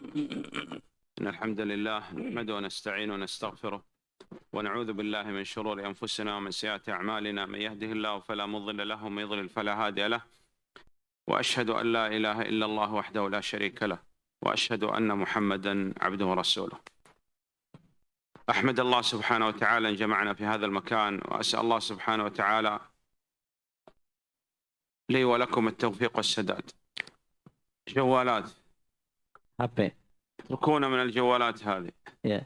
إن الحمد لله نحمده ونستعينه ونستغفره ونعوذ بالله من شرور أنفسنا ومن سيئات أعمالنا. من يهده الله فلا مضل له ومن يضلل فلا هادي له. وأشهد أن لا إله إلا الله وحده لا شريك له وأشهد أن محمدا عبده ورسوله. أحمد الله سبحانه وتعالى أن جمعنا في هذا المكان وأسأل الله سبحانه وتعالى لي ولكم التوفيق والسداد. جوالات. HP. اتركونا من الجوالات هذه Ya.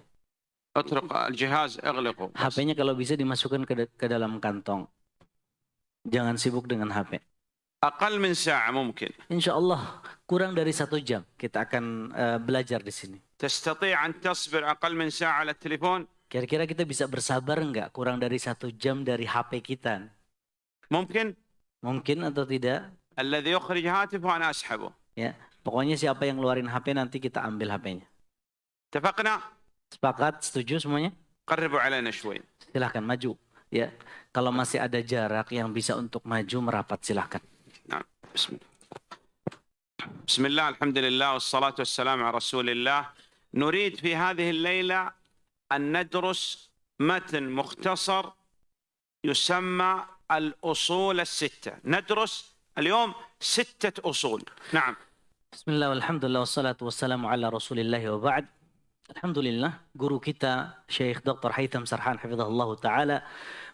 اترك الجهاز اغلقه بس. HP-nya kalau bisa dimasukkan ke, da- ke dalam kantong. Jangan sibuk dengan HP. أقل من ساعة ممكن Insya Allah kurang dari satu jam kita akan eh, belajar di sini. تستطيع أن تصبر أقل من ساعة على التليفون Kira-kira kita bisa bersabar nggak kurang dari satu jam dari HP kita? ممكن Mungkin atau tidak? الذي يخرج هاتفه أنا أسحبه Pokoknya siapa yang ngeluarin HP nanti kita ambil HP-nya. اتفقنا Sepakat? Setuju semuanya? قربوا علينا شوي Silahkan maju. Ya, kalau masih ada jarak yang bisa untuk maju merapat silahkan. بسم الله بسم الله الحمد لله والصلاة والسلام على رسول الله نريد في هذه الليلة أن ندرس متن مختصر يسمى الأصول الستة ندرس اليوم ستة أصول نعم Bismillah, alhamdulillah, wassalatu wassalamu ala rasulillahi wa ba'd. Alhamdulillah, guru kita Syekh Dr. Haitham Sarhan Hafizahullah Ta'ala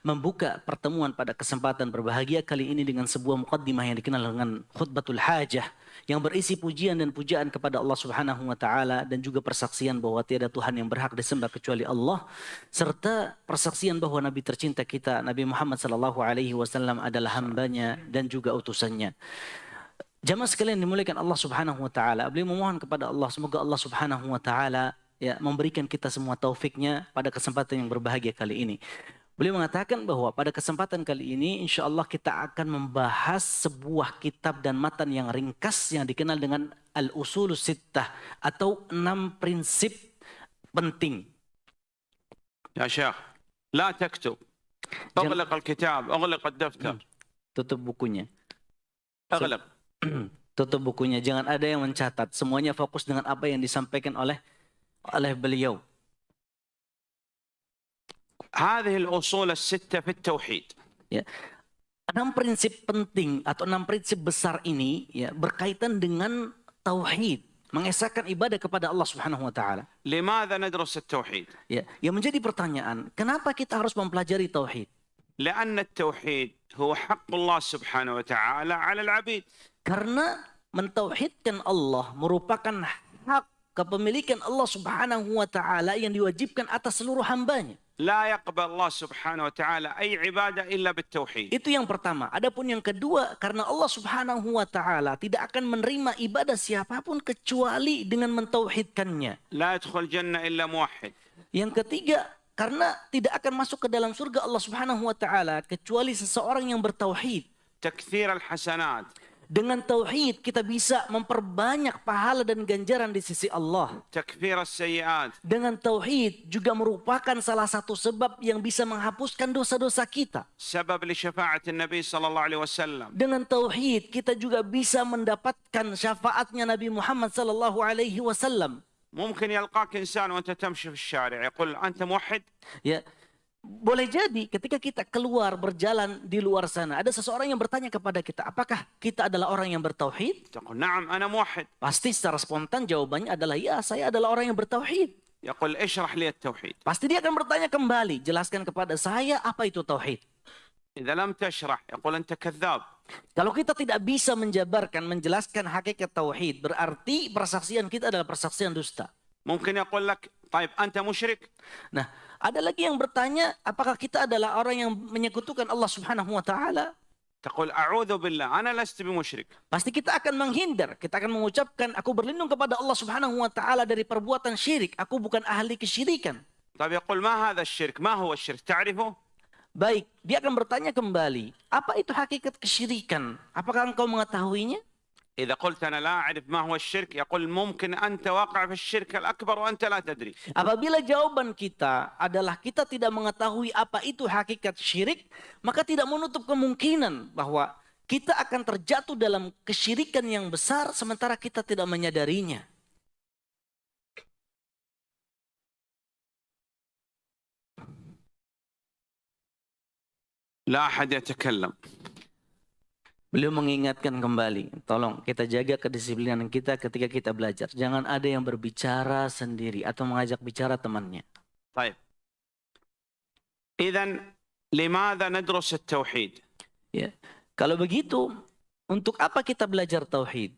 membuka pertemuan pada kesempatan berbahagia kali ini dengan sebuah mukaddimah yang dikenal dengan khutbatul hajah yang berisi pujian dan pujaan kepada Allah Subhanahu wa taala dan juga persaksian bahwa tiada Tuhan yang berhak disembah kecuali Allah serta persaksian bahwa nabi tercinta kita Nabi Muhammad sallallahu alaihi wasallam adalah hambanya dan juga utusannya. Jamaah sekalian dimuliakan Allah Subhanahu wa taala. Beliau memohon kepada Allah semoga Allah Subhanahu wa taala ya memberikan kita semua taufiknya pada kesempatan yang berbahagia kali ini. Beliau mengatakan bahwa pada kesempatan kali ini insya Allah kita akan membahas sebuah kitab dan matan yang ringkas yang dikenal dengan Al-Usul Sittah atau enam prinsip penting. Ya Syekh, la taktub. Al-kitab. Hmm. Tutup bukunya. Aglaq. Tutup bukunya. Jangan ada yang mencatat. Semuanya fokus dengan apa yang disampaikan oleh oleh beliau. هذه الأصول الستة في التوحيد enam prinsip penting atau enam prinsip besar ini ya berkaitan dengan tauhid, mengesahkan ibadah kepada Allah Subhanahu wa taala. لماذا ندرس التوحيد Ya, yang menjadi pertanyaan, kenapa kita harus mempelajari tauhid? لأن التوحيد هو حق الله سبحانه وتعالى على العبيد Karena mentauhidkan Allah merupakan hak kepemilikan Allah Subhanahu wa taala yang diwajibkan atas seluruh hambanya. La yaqbal Allah Subhanahu wa taala ay ibadah illa bitauhid. Itu yang pertama. Adapun yang kedua, karena Allah Subhanahu wa taala tidak akan menerima ibadah siapa pun kecuali dengan mentauhidkannya. La yadkhul jannah illa muwahhid. Yang ketiga, karena tidak akan masuk ke dalam surga Allah Subhanahu wa taala kecuali seseorang yang bertauhid. Takthir al-hasanat Dengan tauhid kita bisa memperbanyak pahala dan ganjaran di sisi Allah. تكفير السيئات Dengan tauhid juga merupakan salah satu sebab yang bisa menghapuskan dosa-dosa kita. سبب لشفاعة النبي صلى الله عليه وسلم Dengan tauhid kita juga bisa mendapatkan syafaatnya Nabi Muhammad sallallahu alaihi wasallam. ممكن يلقاك إنسان وأنت تمشي في الشارع يقول أنت موحد Ya, boleh jadi ketika kita keluar berjalan di luar sana, ada seseorang yang bertanya kepada kita, apakah kita adalah orang yang bertauhid? تقول نعم أنا موحد Pasti secara spontan jawabannya adalah ya, saya adalah orang yang bertauhid. يقول اشرح لي التوحيد Pasti dia akan bertanya kembali, jelaskan kepada saya apa itu tauhid. إذا لم تشرح يقول أنت كذاب Kalau kita tidak bisa menjabarkan, menjelaskan hakikat tauhid, berarti persaksian kita adalah persaksian dusta. ممكن يقول لك Taib anta musyrik. Nah, ada lagi yang bertanya, apakah kita adalah orang yang menyekutukan Allah Subhanahu wa taala? Taqul a'udzu billah ana lastu bimusyrik. Pasti kita akan menghindar, kita akan mengucapkan aku berlindung kepada Allah Subhanahu wa taala dari perbuatan syirik, aku bukan ahli kesyirikan. Tapi qul ma hadha syirk Ma huwa asy-syirk? Ta'rifu? Baik, dia akan bertanya kembali, apa itu hakikat kesyirikan? Apakah engkau mengetahuinya? إذا قلت أنا لا أعرف ما هو الشرك يقول ممكن أنت واقع في الشرك الأكبر وأنت لا تدري. Apabila jawaban kita adalah kita tidak mengetahui apa itu hakikat syirik maka tidak menutup kemungkinan bahwa kita akan terjatuh dalam kesyirikan yang besar sementara kita tidak menyadarinya. لا أحد يتكلم. Beliau mengingatkan kembali, tolong kita jaga kedisiplinan kita ketika kita belajar. Jangan ada yang berbicara sendiri atau mengajak bicara temannya. Baik. Idan, limadha nadrus tauhid? Ya. Kalau begitu, untuk apa kita belajar tauhid?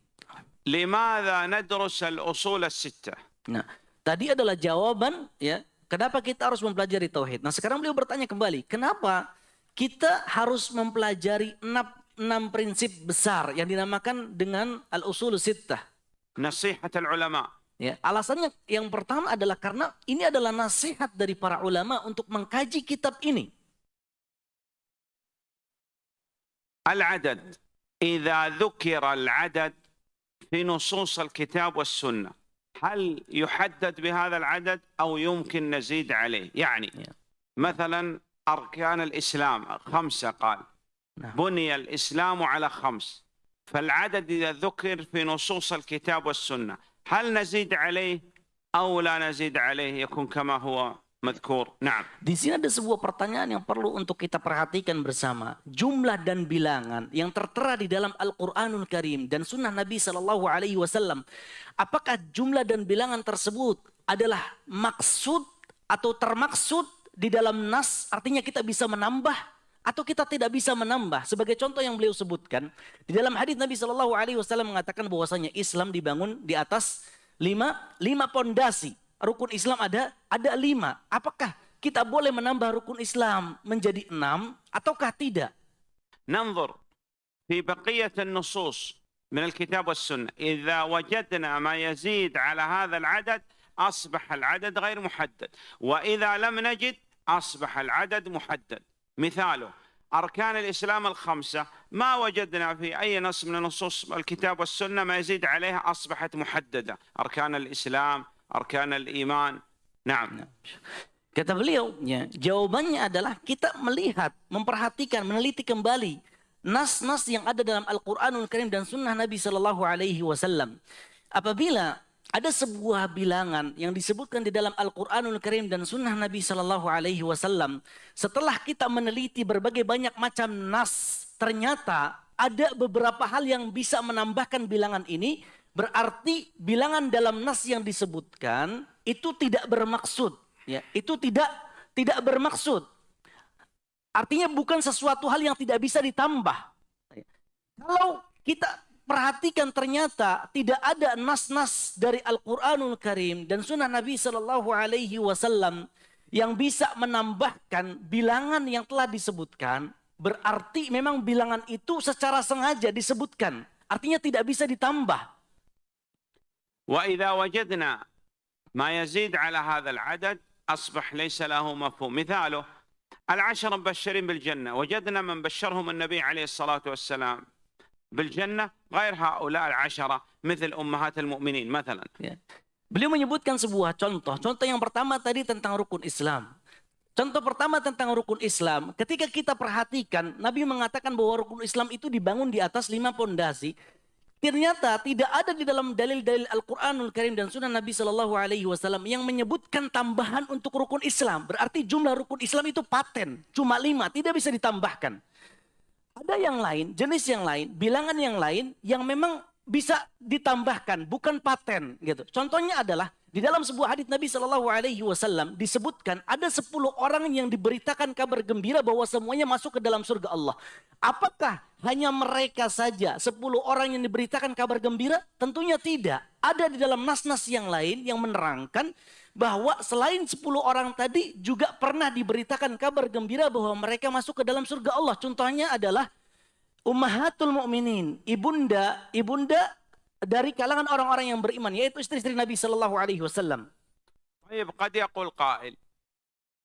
Limadha nadrus al-usul al-sitta. Nah, tadi adalah jawaban ya, kenapa kita harus mempelajari tauhid. Nah, sekarang beliau bertanya kembali, kenapa kita harus mempelajari enam enam prinsip besar yang dinamakan dengan al-usul sittah. نصيحة العلماء Ya, alasannya yang pertama adalah karena ini adalah nasihat dari para ulama untuk mengkaji kitab ini. العدد إذا ذكر العدد في نصوص الكتاب والسنة هل يحدد بهذا العدد أو يمكن نزيد عليه يعني Yeah. مثلا أركان الإسلام خمسة قال نعم. بني الإسلام على خمس فالعدد إذا ذكر في نصوص الكتاب والسنة هل نزيد عليه أو لا نزيد عليه يكون كما هو مذكور نعم Di sini ada sebuah pertanyaan yang perlu untuk kita perhatikan bersama. Jumlah dan bilangan yang tertera di dalam Al-Quranul Karim dan Sunnah Nabi Shallallahu Alaihi Wasallam. Apakah jumlah dan bilangan tersebut adalah maksud atau termaksud di dalam nas? Artinya kita bisa menambah atau kita tidak bisa menambah. Sebagai contoh yang beliau sebutkan di dalam hadis Nabi Shallallahu Alaihi Wasallam mengatakan bahwasanya Islam dibangun di atas lima lima pondasi. Rukun Islam ada ada lima. Apakah kita boleh menambah rukun Islam menjadi enam ataukah tidak? ننظر في بقية النصوص من الكتاب والسنة إذا وجدنا ما يزيد على هذا العدد أصبح العدد غير محدد وإذا لم نجد أصبح العدد محدد مثاله أركان الإسلام الخمسة ما وجدنا في أي نص من نصوص الكتاب والسنة ما يزيد عليها أصبحت محددة أركان الإسلام أركان الإيمان نعم Kata beliau, ya, jawabannya adalah kita melihat, memperhatikan, meneliti kembali nas-nas yang ada dalam Al-Qur'anul Karim dan sunnah Nabi Shallallahu alaihi wasallam. Apabila ada sebuah bilangan yang disebutkan di dalam Al-Qur'anul Karim dan sunnah Nabi Shallallahu alaihi wasallam, setelah kita meneliti berbagai banyak macam nas, ternyata ada beberapa hal yang bisa menambahkan bilangan ini, berarti bilangan dalam nas yang disebutkan itu tidak bermaksud ya. Itu tidak tidak bermaksud. Artinya bukan sesuatu hal yang tidak bisa ditambah. Kalau kita perhatikan ternyata tidak ada nas-nas dari Al-Qur'anul Karim dan sunnah Nabi Shallallahu alaihi wasallam yang bisa menambahkan bilangan yang telah disebutkan berarti memang bilangan itu secara sengaja disebutkan artinya tidak bisa ditambah وإذا وجدنا ما يزيد على هذا العدد أصبح ليس له مفهوم مثاله العشر مبشرين بالجنة وجدنا من بشرهم النبي عليه الصلاة والسلام بالجنة غير هؤلاء العشرة مثل أمهات المؤمنين مثلا Ya. Beliau menyebutkan sebuah contoh. Contoh yang pertama tadi tentang rukun Islam. Contoh pertama tentang rukun Islam. Ketika kita perhatikan, Nabi mengatakan bahwa rukun Islam itu dibangun di atas lima pondasi. Ternyata tidak ada di dalam dalil-dalil Al-Quranul Karim dan Sunnah Nabi Shallallahu Alaihi Wasallam yang menyebutkan tambahan untuk rukun Islam. Berarti jumlah rukun Islam itu paten, cuma lima, tidak bisa ditambahkan. Ada yang lain, jenis yang lain, bilangan yang lain yang memang bisa ditambahkan, bukan paten gitu. Contohnya adalah di dalam sebuah hadis Nabi Shallallahu Alaihi Wasallam disebutkan ada 10 orang yang diberitakan kabar gembira bahwa semuanya masuk ke dalam surga Allah. Apakah hanya mereka saja 10 orang yang diberitakan kabar gembira? Tentunya tidak. Ada di dalam nas-nas yang lain yang menerangkan bahwa selain 10 orang tadi juga pernah diberitakan kabar gembira bahwa mereka masuk ke dalam surga Allah. Contohnya adalah Ummahatul Mukminin, ibunda, ibunda dari kalangan orang-orang yang beriman, yaitu istri-istri Nabi Shallallahu Alaihi Wasallam. طيب قد يقول قائل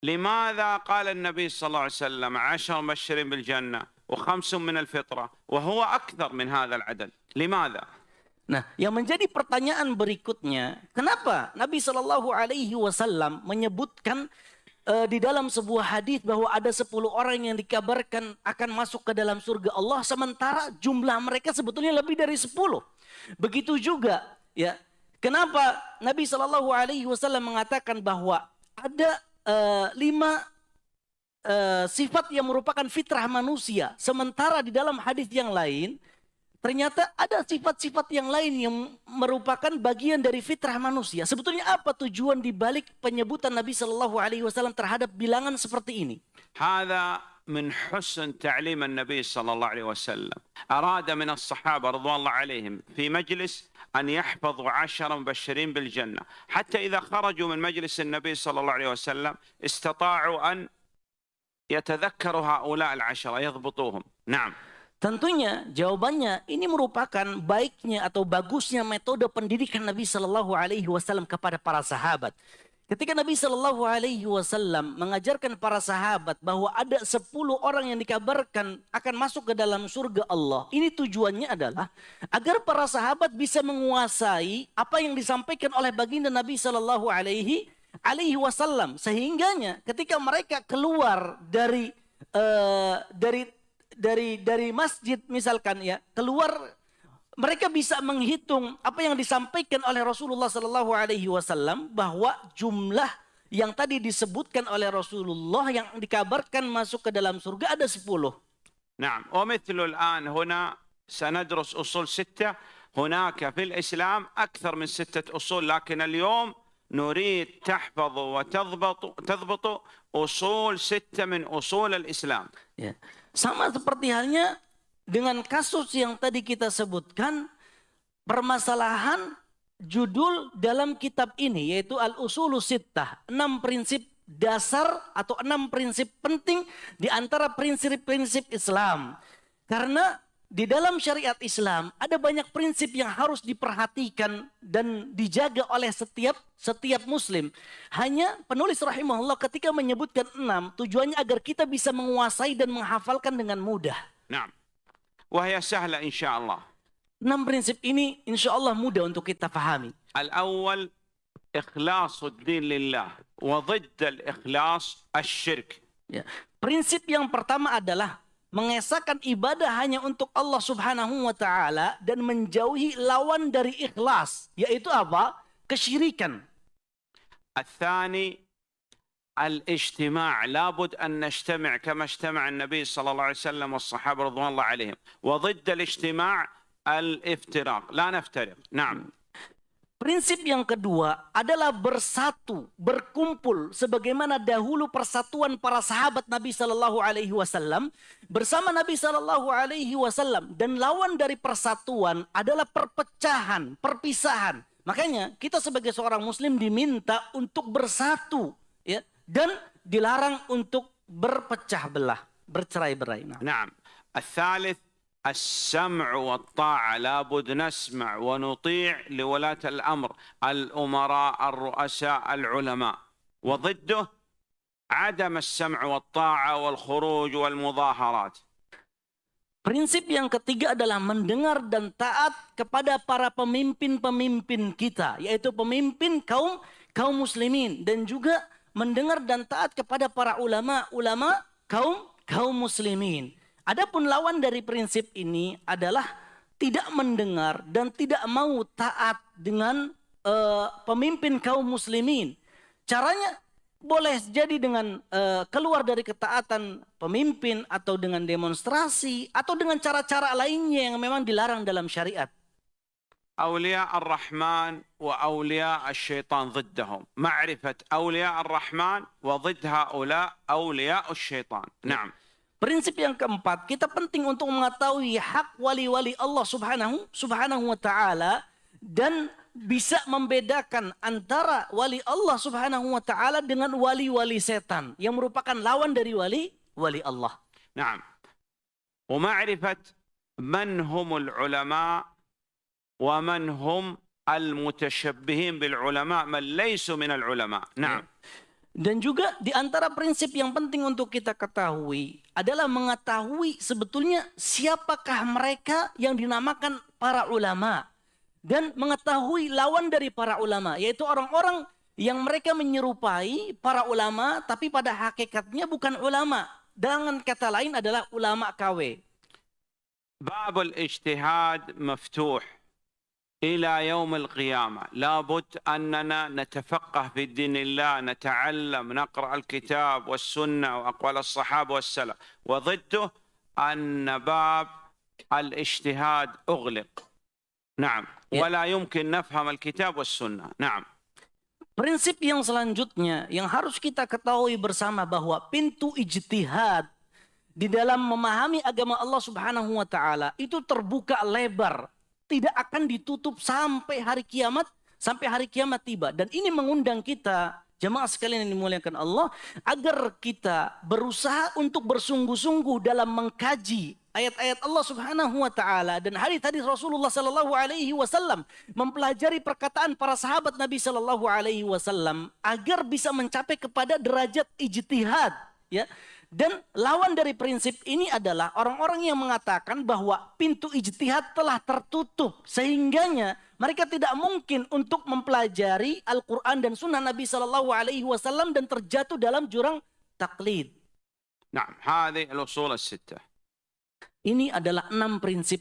لماذا قال النبي صلى الله عليه وسلم عشر مبشرين بالجنة وخمس من الفطرة وهو أكثر من هذا العدد لماذا؟ Nah, yang menjadi pertanyaan berikutnya, kenapa Nabi Shallallahu Alaihi Wasallam menyebutkan eh, di dalam sebuah hadis bahwa ada 10 orang yang dikabarkan akan masuk ke dalam surga Allah, sementara jumlah mereka sebetulnya lebih dari 10. Begitu juga, ya, kenapa Nabi Shallallahu Alaihi Wasallam mengatakan bahwa ada eh, lima eh, sifat yang merupakan fitrah manusia. Sementara di dalam hadis yang lain ternyata ada sifat-sifat yang lain yang merupakan bagian dari fitrah manusia. Sebetulnya apa tujuan dibalik penyebutan Nabi Shallallahu Alaihi Wasallam terhadap bilangan seperti ini? هذا من حسن تعليم النبي صلى الله عليه وسلم أراد من الصحابة رضوان الله عليهم في مجلس أن يحفظوا عشرة مبشرين بالجنة حتى إذا خرجوا من مجلس النبي صلى الله عليه وسلم استطاعوا أن يتذكروا هؤلاء العشرة يضبطوهم نعم Tentunya jawabannya ini merupakan baiknya atau bagusnya metode pendidikan Nabi Shallallahu Alaihi Wasallam kepada para sahabat. Ketika Nabi Shallallahu Alaihi Wasallam mengajarkan para sahabat bahwa ada 10 orang yang dikabarkan akan masuk ke dalam surga Allah, ini tujuannya adalah agar para sahabat bisa menguasai apa yang disampaikan oleh baginda Nabi Shallallahu Alaihi Alaihi Wasallam, sehingganya ketika mereka keluar dari uh, dari dari dari masjid misalkan ya keluar mereka bisa menghitung apa yang disampaikan oleh Rasulullah Sallallahu Alaihi Wasallam bahwa jumlah yang tadi disebutkan oleh Rasulullah yang dikabarkan masuk ke dalam surga ada 10. نعم ومثل الآن هنا سندرس أصول ستة هناك في الإسلام أكثر من ستة أصول لكن اليوم نريد تحفظ وتضبط تضبط أصول ستة من أصول الإسلام Ya. Sama seperti halnya dengan kasus yang tadi kita sebutkan, permasalahan judul dalam kitab ini yaitu Al-Usulu Sittah, enam prinsip dasar atau enam prinsip penting di antara prinsip-prinsip Islam. Karena di dalam syariat Islam ada banyak prinsip yang harus diperhatikan dan dijaga oleh setiap setiap muslim. Hanya penulis rahimahullah ketika menyebutkan enam tujuannya agar kita bisa menguasai dan menghafalkan dengan mudah. Naam. Wahya sahla insyaallah. Enam prinsip ini insya Allah mudah untuk kita fahami. Al awal ikhlasuddin lillah wa al-ikhlas asy-syirk. Ya. Prinsip yang pertama adalah mengesahkan ibadah hanya untuk Allah Subhanahu wa taala dan menjauhi lawan dari ikhlas, yaitu apa? Kesyirikan. الثاني الاجتماع. لابد أن نجتمع كما اجتمع النبي صلى الله عليه وسلم والصحابة رضوان الله عليهم. وضد الاجتماع الافتراق. لا نفترق. نعم. Prinsip yang kedua adalah bersatu, berkumpul sebagaimana dahulu persatuan para sahabat Nabi Shallallahu alaihi wasallam bersama Nabi Shallallahu alaihi wasallam dan lawan dari persatuan adalah perpecahan, perpisahan. Makanya kita sebagai seorang muslim diminta untuk bersatu ya dan dilarang untuk berpecah belah, bercerai-berai. Nah, نعم الثالث السمع والطاعة لابد نسمع ونطيع لولاة الأمر الأمراء الرؤساء العلماء وضده عدم السمع والطاعة والخروج والمظاهرات Prinsip yang ketiga adalah mendengar dan taat kepada para pemimpin-pemimpin kita, yaitu pemimpin kaum kaum muslimin dan juga mendengar dan taat kepada para ulama-ulama kaum kaum muslimin. Adapun lawan dari prinsip ini adalah tidak mendengar dan tidak mau taat dengan eh, pemimpin kaum muslimin. Caranya boleh jadi dengan eh, keluar dari ketaatan pemimpin atau dengan demonstrasi atau dengan cara-cara lainnya yang memang dilarang dalam syariat. أولياء الرحمن وأولياء الشيطان ضدهم معرفة أولياء الرحمن وضد هؤلاء أولياء الشيطان نعم Prinsip yang keempat, kita penting untuk mengetahui hak wali-wali Allah Subhanahu Subhanahu wa taala dan bisa membedakan antara wali Allah Subhanahu wa taala dengan wali-wali setan yang merupakan lawan dari wali wali Allah. Naam. Wa ma'rifat man humul ulama wa man hum al-mutasyabbihim bil ulama man laysu min ulama. Naam. Dan juga di antara prinsip yang penting untuk kita ketahui adalah mengetahui sebetulnya siapakah mereka yang dinamakan para ulama dan mengetahui lawan dari para ulama yaitu orang-orang yang mereka menyerupai para ulama tapi pada hakikatnya bukan ulama. Dengan kata lain adalah ulama KW. Babul ijtihad maftuh. إلى يوم القيامة. لابد أننا نتفقه في دين الله نتعلم نقرأ الكتاب والسنة وأقوال الصحابة والسلف. وضده أن باب الاجتهاد أغلق. نعم. ولا يمكن نفهم الكتاب والسنة. نعم. Prinsip yang selanjutnya yang harus kita ketahui bersama bahwa pintu ijtihad di dalam memahami agama Allah Subhanahu wa taala itu terbuka lebar, tidak akan ditutup sampai hari kiamat, sampai hari kiamat tiba. Dan ini mengundang kita Jemaah sekalian yang dimuliakan Allah, agar kita berusaha untuk bersungguh-sungguh dalam mengkaji ayat-ayat Allah Subhanahu wa taala dan hadis-hadis Rasulullah sallallahu alaihi wasallam, mempelajari perkataan para sahabat Nabi sallallahu alaihi wasallam agar bisa mencapai kepada derajat ijtihad, ya. Dan lawan dari prinsip ini adalah orang-orang yang mengatakan bahwa pintu ijtihad telah tertutup sehingganya mereka tidak mungkin untuk mempelajari Al-Quran dan Sunnah Nabi Sallallahu Alaihi Wasallam dan terjatuh dalam jurang taklid. نعم هذه الاصول السته Ini adalah enam prinsip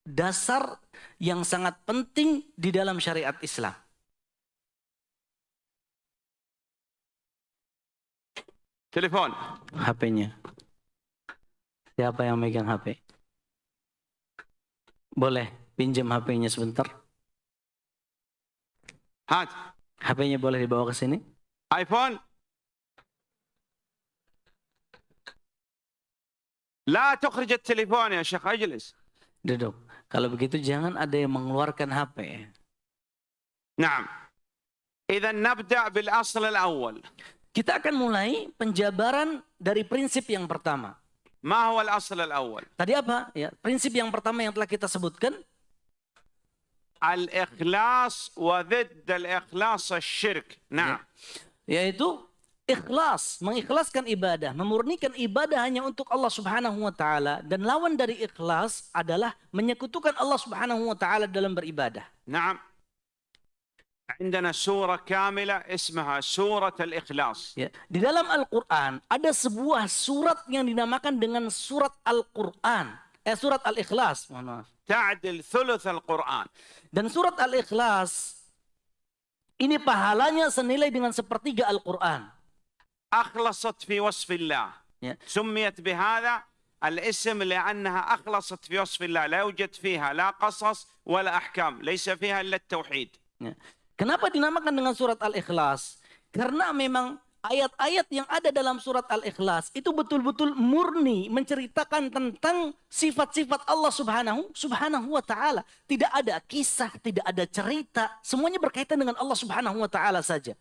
dasar yang sangat penting di dalam syariat Islam. Telepon. HP-nya. Siapa yang megang HP? Boleh pinjam HP-nya sebentar? Hat. HP-nya boleh dibawa ke sini? iPhone. La tukhrij telepon ya Syekh Ajlis. Duduk. Kalau begitu jangan ada yang mengeluarkan HP. Naam. Idan nabda' bil asl al-awwal. Kita akan mulai penjabaran dari prinsip yang pertama. Ma huwa al-asl al-awwal? Tadi apa? Ya, prinsip yang pertama yang telah kita sebutkan al-ikhlas wa dhidd al-ikhlas asy-syirk. Nah, ya. yaitu ikhlas, mengikhlaskan ibadah, memurnikan ibadah hanya untuk Allah Subhanahu wa taala dan lawan dari ikhlas adalah menyekutukan Allah Subhanahu wa taala dalam beribadah. Naam. عندنا سوره كامله اسمها سوره الاخلاص Ya, di dalam Al-Qur'an ada sebuah surat yang dinamakan dengan surat Al-Qur'an. Eh surat Al-Ikhlas, mohon maaf. تعدل ثلث القران Dan surat Al-Ikhlas ini pahalanya senilai dengan sepertiga Al-Qur'an. اخلصت في وصف الله Ya. سميت بهذا الاسم لانها اخلصت في وصف الله لا يوجد فيها لا قصص ولا احكام ليس فيها الا التوحيد Ya. Kenapa dinamakan dengan surat Al-Ikhlas? Karena memang ayat-ayat yang ada dalam surat Al-Ikhlas itu betul-betul murni menceritakan tentang sifat-sifat Allah Subhanahu Subhanahu wa taala. Tidak ada kisah, tidak ada cerita, semuanya berkaitan dengan Allah Subhanahu wa taala saja.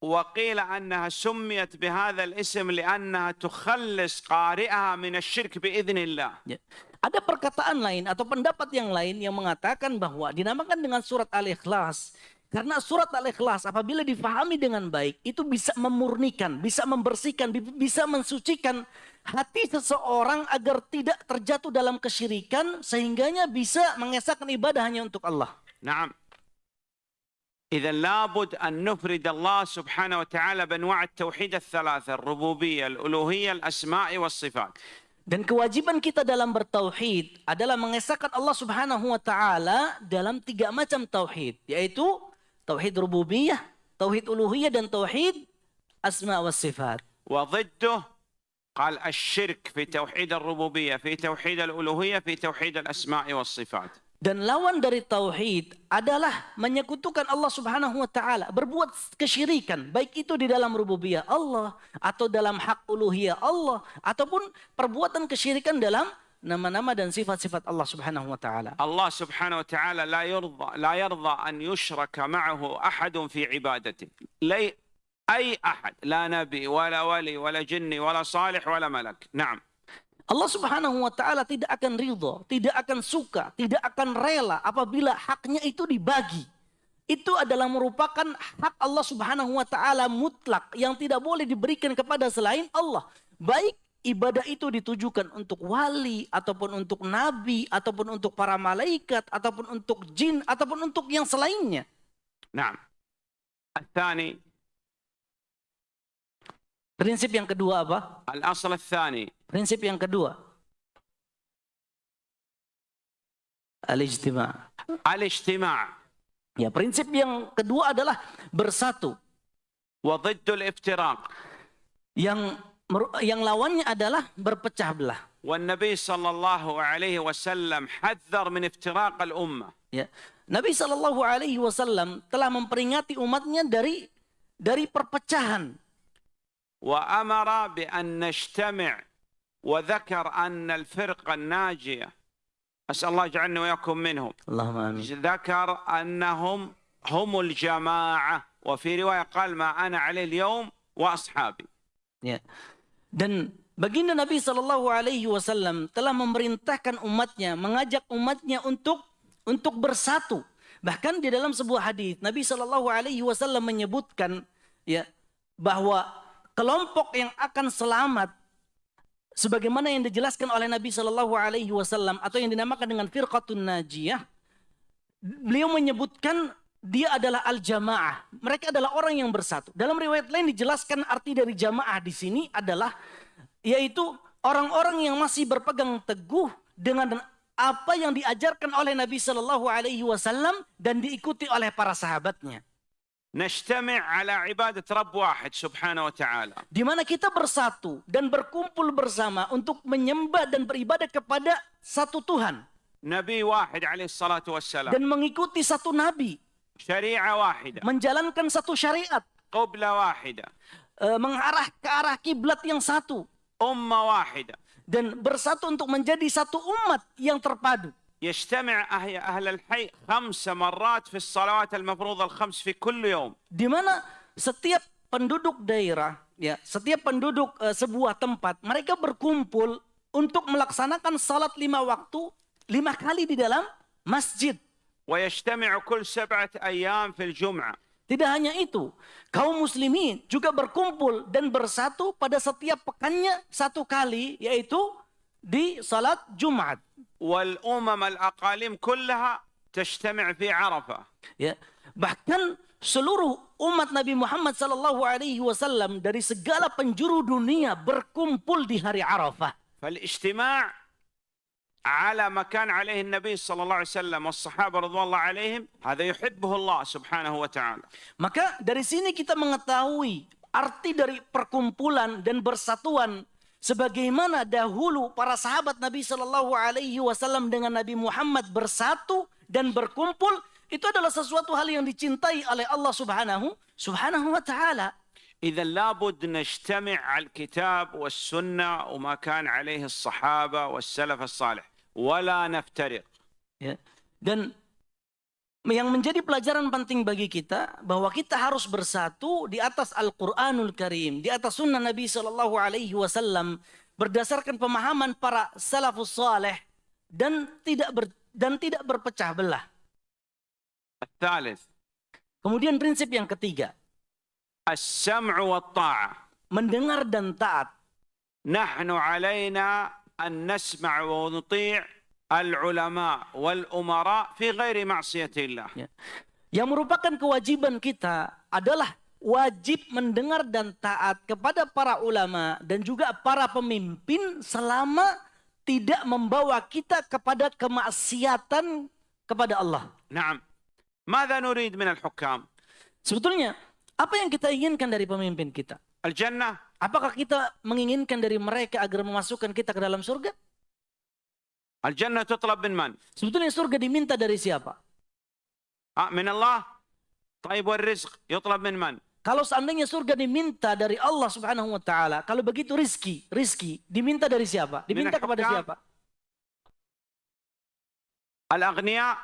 وقيل انها سميت بهذا الاسم لانها تخلص قارئها من الشرك باذن الله Ya. Ada perkataan lain atau pendapat yang lain yang mengatakan bahwa dinamakan dengan surat Al-Ikhlas karena surat Al-Ikhlas apabila difahami dengan baik itu bisa memurnikan, bisa membersihkan, bi- bisa mensucikan hati seseorang agar tidak terjatuh dalam kesyirikan sehingganya bisa mengesahkan ibadah hanya untuk Allah. نعم إذا لابد أن نفرد الله سبحانه وتعالى بأنواع التوحيد الثلاثة الربوبية الألوهية الأسماء والصفات Dan kewajiban kita dalam bertauhid adalah mengesahkan Allah Subhanahu wa taala dalam tiga macam tauhid, yaitu tauhid rububiyah, tauhid uluhiyah dan tauhid asma wa sifat. وضده قال الشرك في توحيد الربوبية في توحيد الألوهية في توحيد الأسماء والصفات Dan lawan dari tauhid adalah menyekutukan Allah Subhanahu wa taala, berbuat kesyirikan, baik itu di dalam rububiyah Allah atau dalam hak uluhiyah Allah ataupun perbuatan kesyirikan dalam nama-nama dan sifat-sifat Allah Subhanahu wa taala. الله سبحانه وتعالى لا يرضى لا يرضى أن يشرك معه أحد في عبادته لي أي أحد لا نبي ولا ولي ولا جني ولا صالح ولا ملك نعم Allah Subhanahu wa taala tidak akan ridho, tidak akan suka, tidak akan rela apabila haknya itu dibagi. Itu adalah merupakan hak Allah Subhanahu wa taala mutlak yang tidak boleh diberikan kepada selain Allah. Baik ibadah itu ditujukan untuk wali ataupun untuk nabi ataupun untuk para malaikat ataupun untuk jin ataupun untuk yang selainnya. نعم الثاني Prinsip yang kedua apa? الأصل الثاني Prinsip yang kedua. Al-ijtima'. الاجتماع Ya, prinsip yang kedua adalah bersatu. وضد الافتراق Yang meru- yang lawannya adalah berpecah belah. والنبي صلى الله عليه وسلم حذر من افتراق الامه Ya. Nabi Shallallahu Alaihi Wasallam telah memperingati umatnya dari dari perpecahan. وامر بان نجتمع وذكر ان الفرقه الناجيه اسال الله يجعلني واياكم منهم Allahumma amin. ذكر انهم هم الجماعه وفي روايه قال ما انا عليه اليوم واصحابي Ya. Dan baginda Nabi Shallallahu Alaihi Wasallam telah memerintahkan umatnya, mengajak umatnya untuk untuk bersatu. Bahkan di dalam sebuah hadis Nabi Shallallahu Alaihi Wasallam menyebutkan ya bahwa kelompok yang akan selamat sebagaimana yang dijelaskan oleh Nabi Shallallahu Alaihi Wasallam atau yang dinamakan dengan firqatun najiyah beliau menyebutkan dia adalah al-jamaah. Mereka adalah orang yang bersatu. Dalam riwayat lain dijelaskan arti dari jamaah di sini adalah yaitu orang-orang yang masih berpegang teguh dengan apa yang diajarkan oleh Nabi Shallallahu Alaihi Wasallam dan diikuti oleh para sahabatnya. نجتمع على عباده رب واحد سبحانه وتعالى Di mana kita bersatu dan berkumpul bersama untuk menyembah dan beribadah kepada satu Tuhan نبي واحد عليه الصلاه والسلام dan mengikuti satu nabi, شريعه واحده menjalankan satu syariat, قبله واحده eh, mengarah ke arah kiblat yang satu, امه واحده dan bersatu untuk menjadi satu umat yang terpadu. يجتمع أهل أهل الحي خمس مرات في الصلوات المفروضة الخمس في كل يوم Di mana setiap penduduk daerah, ya, setiap penduduk eh, sebuah tempat, mereka berkumpul untuk melaksanakan salat lima waktu lima kali di dalam masjid. ويجتمع كل سبعة أيام في الجمعة Tidak hanya itu, kaum muslimin juga berkumpul dan bersatu pada setiap pekannya satu kali, yaitu di salat Jumat. والأمم الأقاليم كلها تجتمع في عرفة Ya, bahkan seluruh umat Nabi Muhammad Sallallahu Alaihi Wasallam dari segala penjuru dunia berkumpul di hari Arafah. فالاجتماع على ما كان عليه النبي صلى الله عليه وسلم والصحابة رضوان الله عليهم هذا يحبه الله سبحانه وتعالى Maka dari sini kita mengetahui arti dari perkumpulan dan bersatuan sebagaimana dahulu para sahabat Nabi Shallallahu Alaihi Wasallam dengan Nabi Muhammad bersatu dan berkumpul itu adalah sesuatu hal yang dicintai oleh Allah Subhanahu Subhanahu wa taala. إذا لابد نجتمع على الكتاب والسنة وما كان عليه الصحابة والسلف الصالح wala naftariq. Ya. Dan yang menjadi pelajaran penting bagi kita bahwa kita harus bersatu di atas Al-Qur'anul Karim, di atas sunnah Nabi Shallallahu alaihi wasallam berdasarkan pemahaman para salafus saleh dan tidak ber, dan tidak berpecah belah. Thalith. Kemudian prinsip yang ketiga. As-sam'u wa ta'ah. Mendengar dan taat. Nahnu alaina أن نسمع ونطيع العلماء والأمراء في غير معصية الله Ya. Yang merupakan kewajiban kita adalah wajib mendengar dan taat kepada para ulama dan juga para pemimpin selama tidak membawa kita kepada kemaksiatan kepada Allah. نعم ماذا نريد من الحكام Sebetulnya apa yang kita inginkan dari pemimpin kita? الجنة Apakah kita menginginkan dari mereka agar memasukkan kita ke dalam surga? Al jannah tutlab min man? Sebetulnya surga diminta dari siapa? Ah, min Allah. Taib wal rizq yutlab min man? Kalau seandainya surga diminta dari Allah Subhanahu wa taala, kalau begitu rizki, rizki diminta dari siapa? Diminta kepada siapa? Al-aghnia.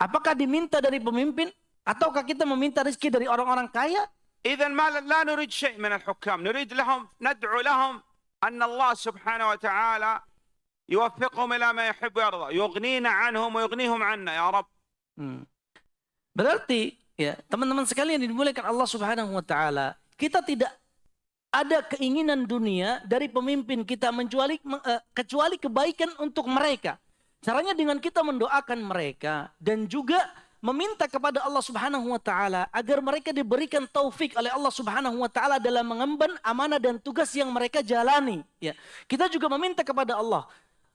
Apakah diminta dari pemimpin ataukah kita meminta rizki dari orang-orang kaya? إذا ما لا نريد شيء من الحكام نريد لهم ندعو لهم أن الله سبحانه وتعالى يوفقهم إلى ما يحب ويرضى يغنينا عنهم ويغنيهم عنا يا رب Hmm. Berarti ya teman-teman sekalian yang dimuliakan Allah Subhanahu wa taala, kita tidak ada keinginan dunia dari pemimpin kita mencuali eh, kecuali kebaikan untuk mereka. Caranya dengan kita mendoakan mereka dan juga meminta kepada Allah Subhanahu wa taala agar mereka diberikan taufik oleh Allah Subhanahu wa taala dalam mengemban amanah dan tugas yang mereka jalani. Ya. Kita juga meminta kepada Allah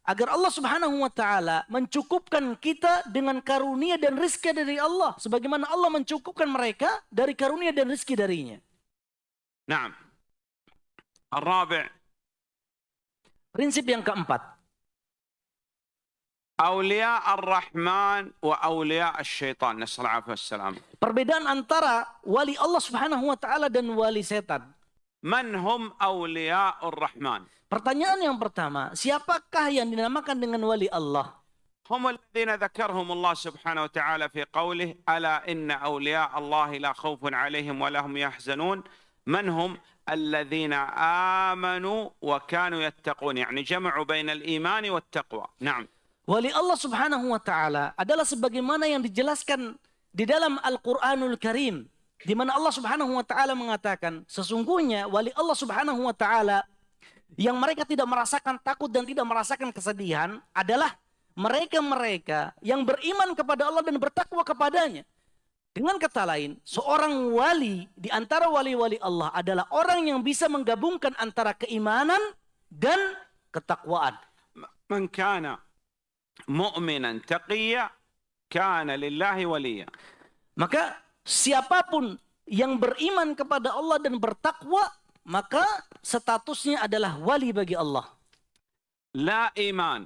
agar Allah Subhanahu wa taala mencukupkan kita dengan karunia dan rizki dari Allah. Sebagaimana Allah mencukupkan mereka dari karunia dan rizki darinya. Naam. al-rabi Prinsip yang keempat. أولياء الرحمن وأولياء الشيطان. نسأل الله العافية والسلام. Perbedaan antara wali Allah Subhanahu wa taala dan wali setan. من هم أولياء الرحمن؟ Pertanyaan yang pertama, siapakah yang dinamakan dengan wali Allah? هم الذين ذكرهم الله سبحانه وتعالى في قوله ألا إن أولياء الله لا خوف عليهم ولا هم يحزنون من هم؟ الذين آمنوا وكانوا يتقون يعني جمعوا بين الإيمان والتقوى. نعم. wali Allah Subhanahu wa taala adalah sebagaimana yang dijelaskan di dalam Al-Qur'anul Karim di mana Allah Subhanahu wa taala mengatakan sesungguhnya wali Allah Subhanahu wa taala yang mereka tidak merasakan takut dan tidak merasakan kesedihan adalah mereka-mereka yang beriman kepada Allah dan bertakwa kepadanya. Dengan kata lain, seorang wali di antara wali-wali Allah adalah orang yang bisa menggabungkan antara keimanan dan ketakwaan. Man kana mu'minan taqiyya kana lillahi waliya. Maka siapa pun yang beriman kepada Allah dan bertakwa, maka statusnya adalah wali bagi Allah. La iman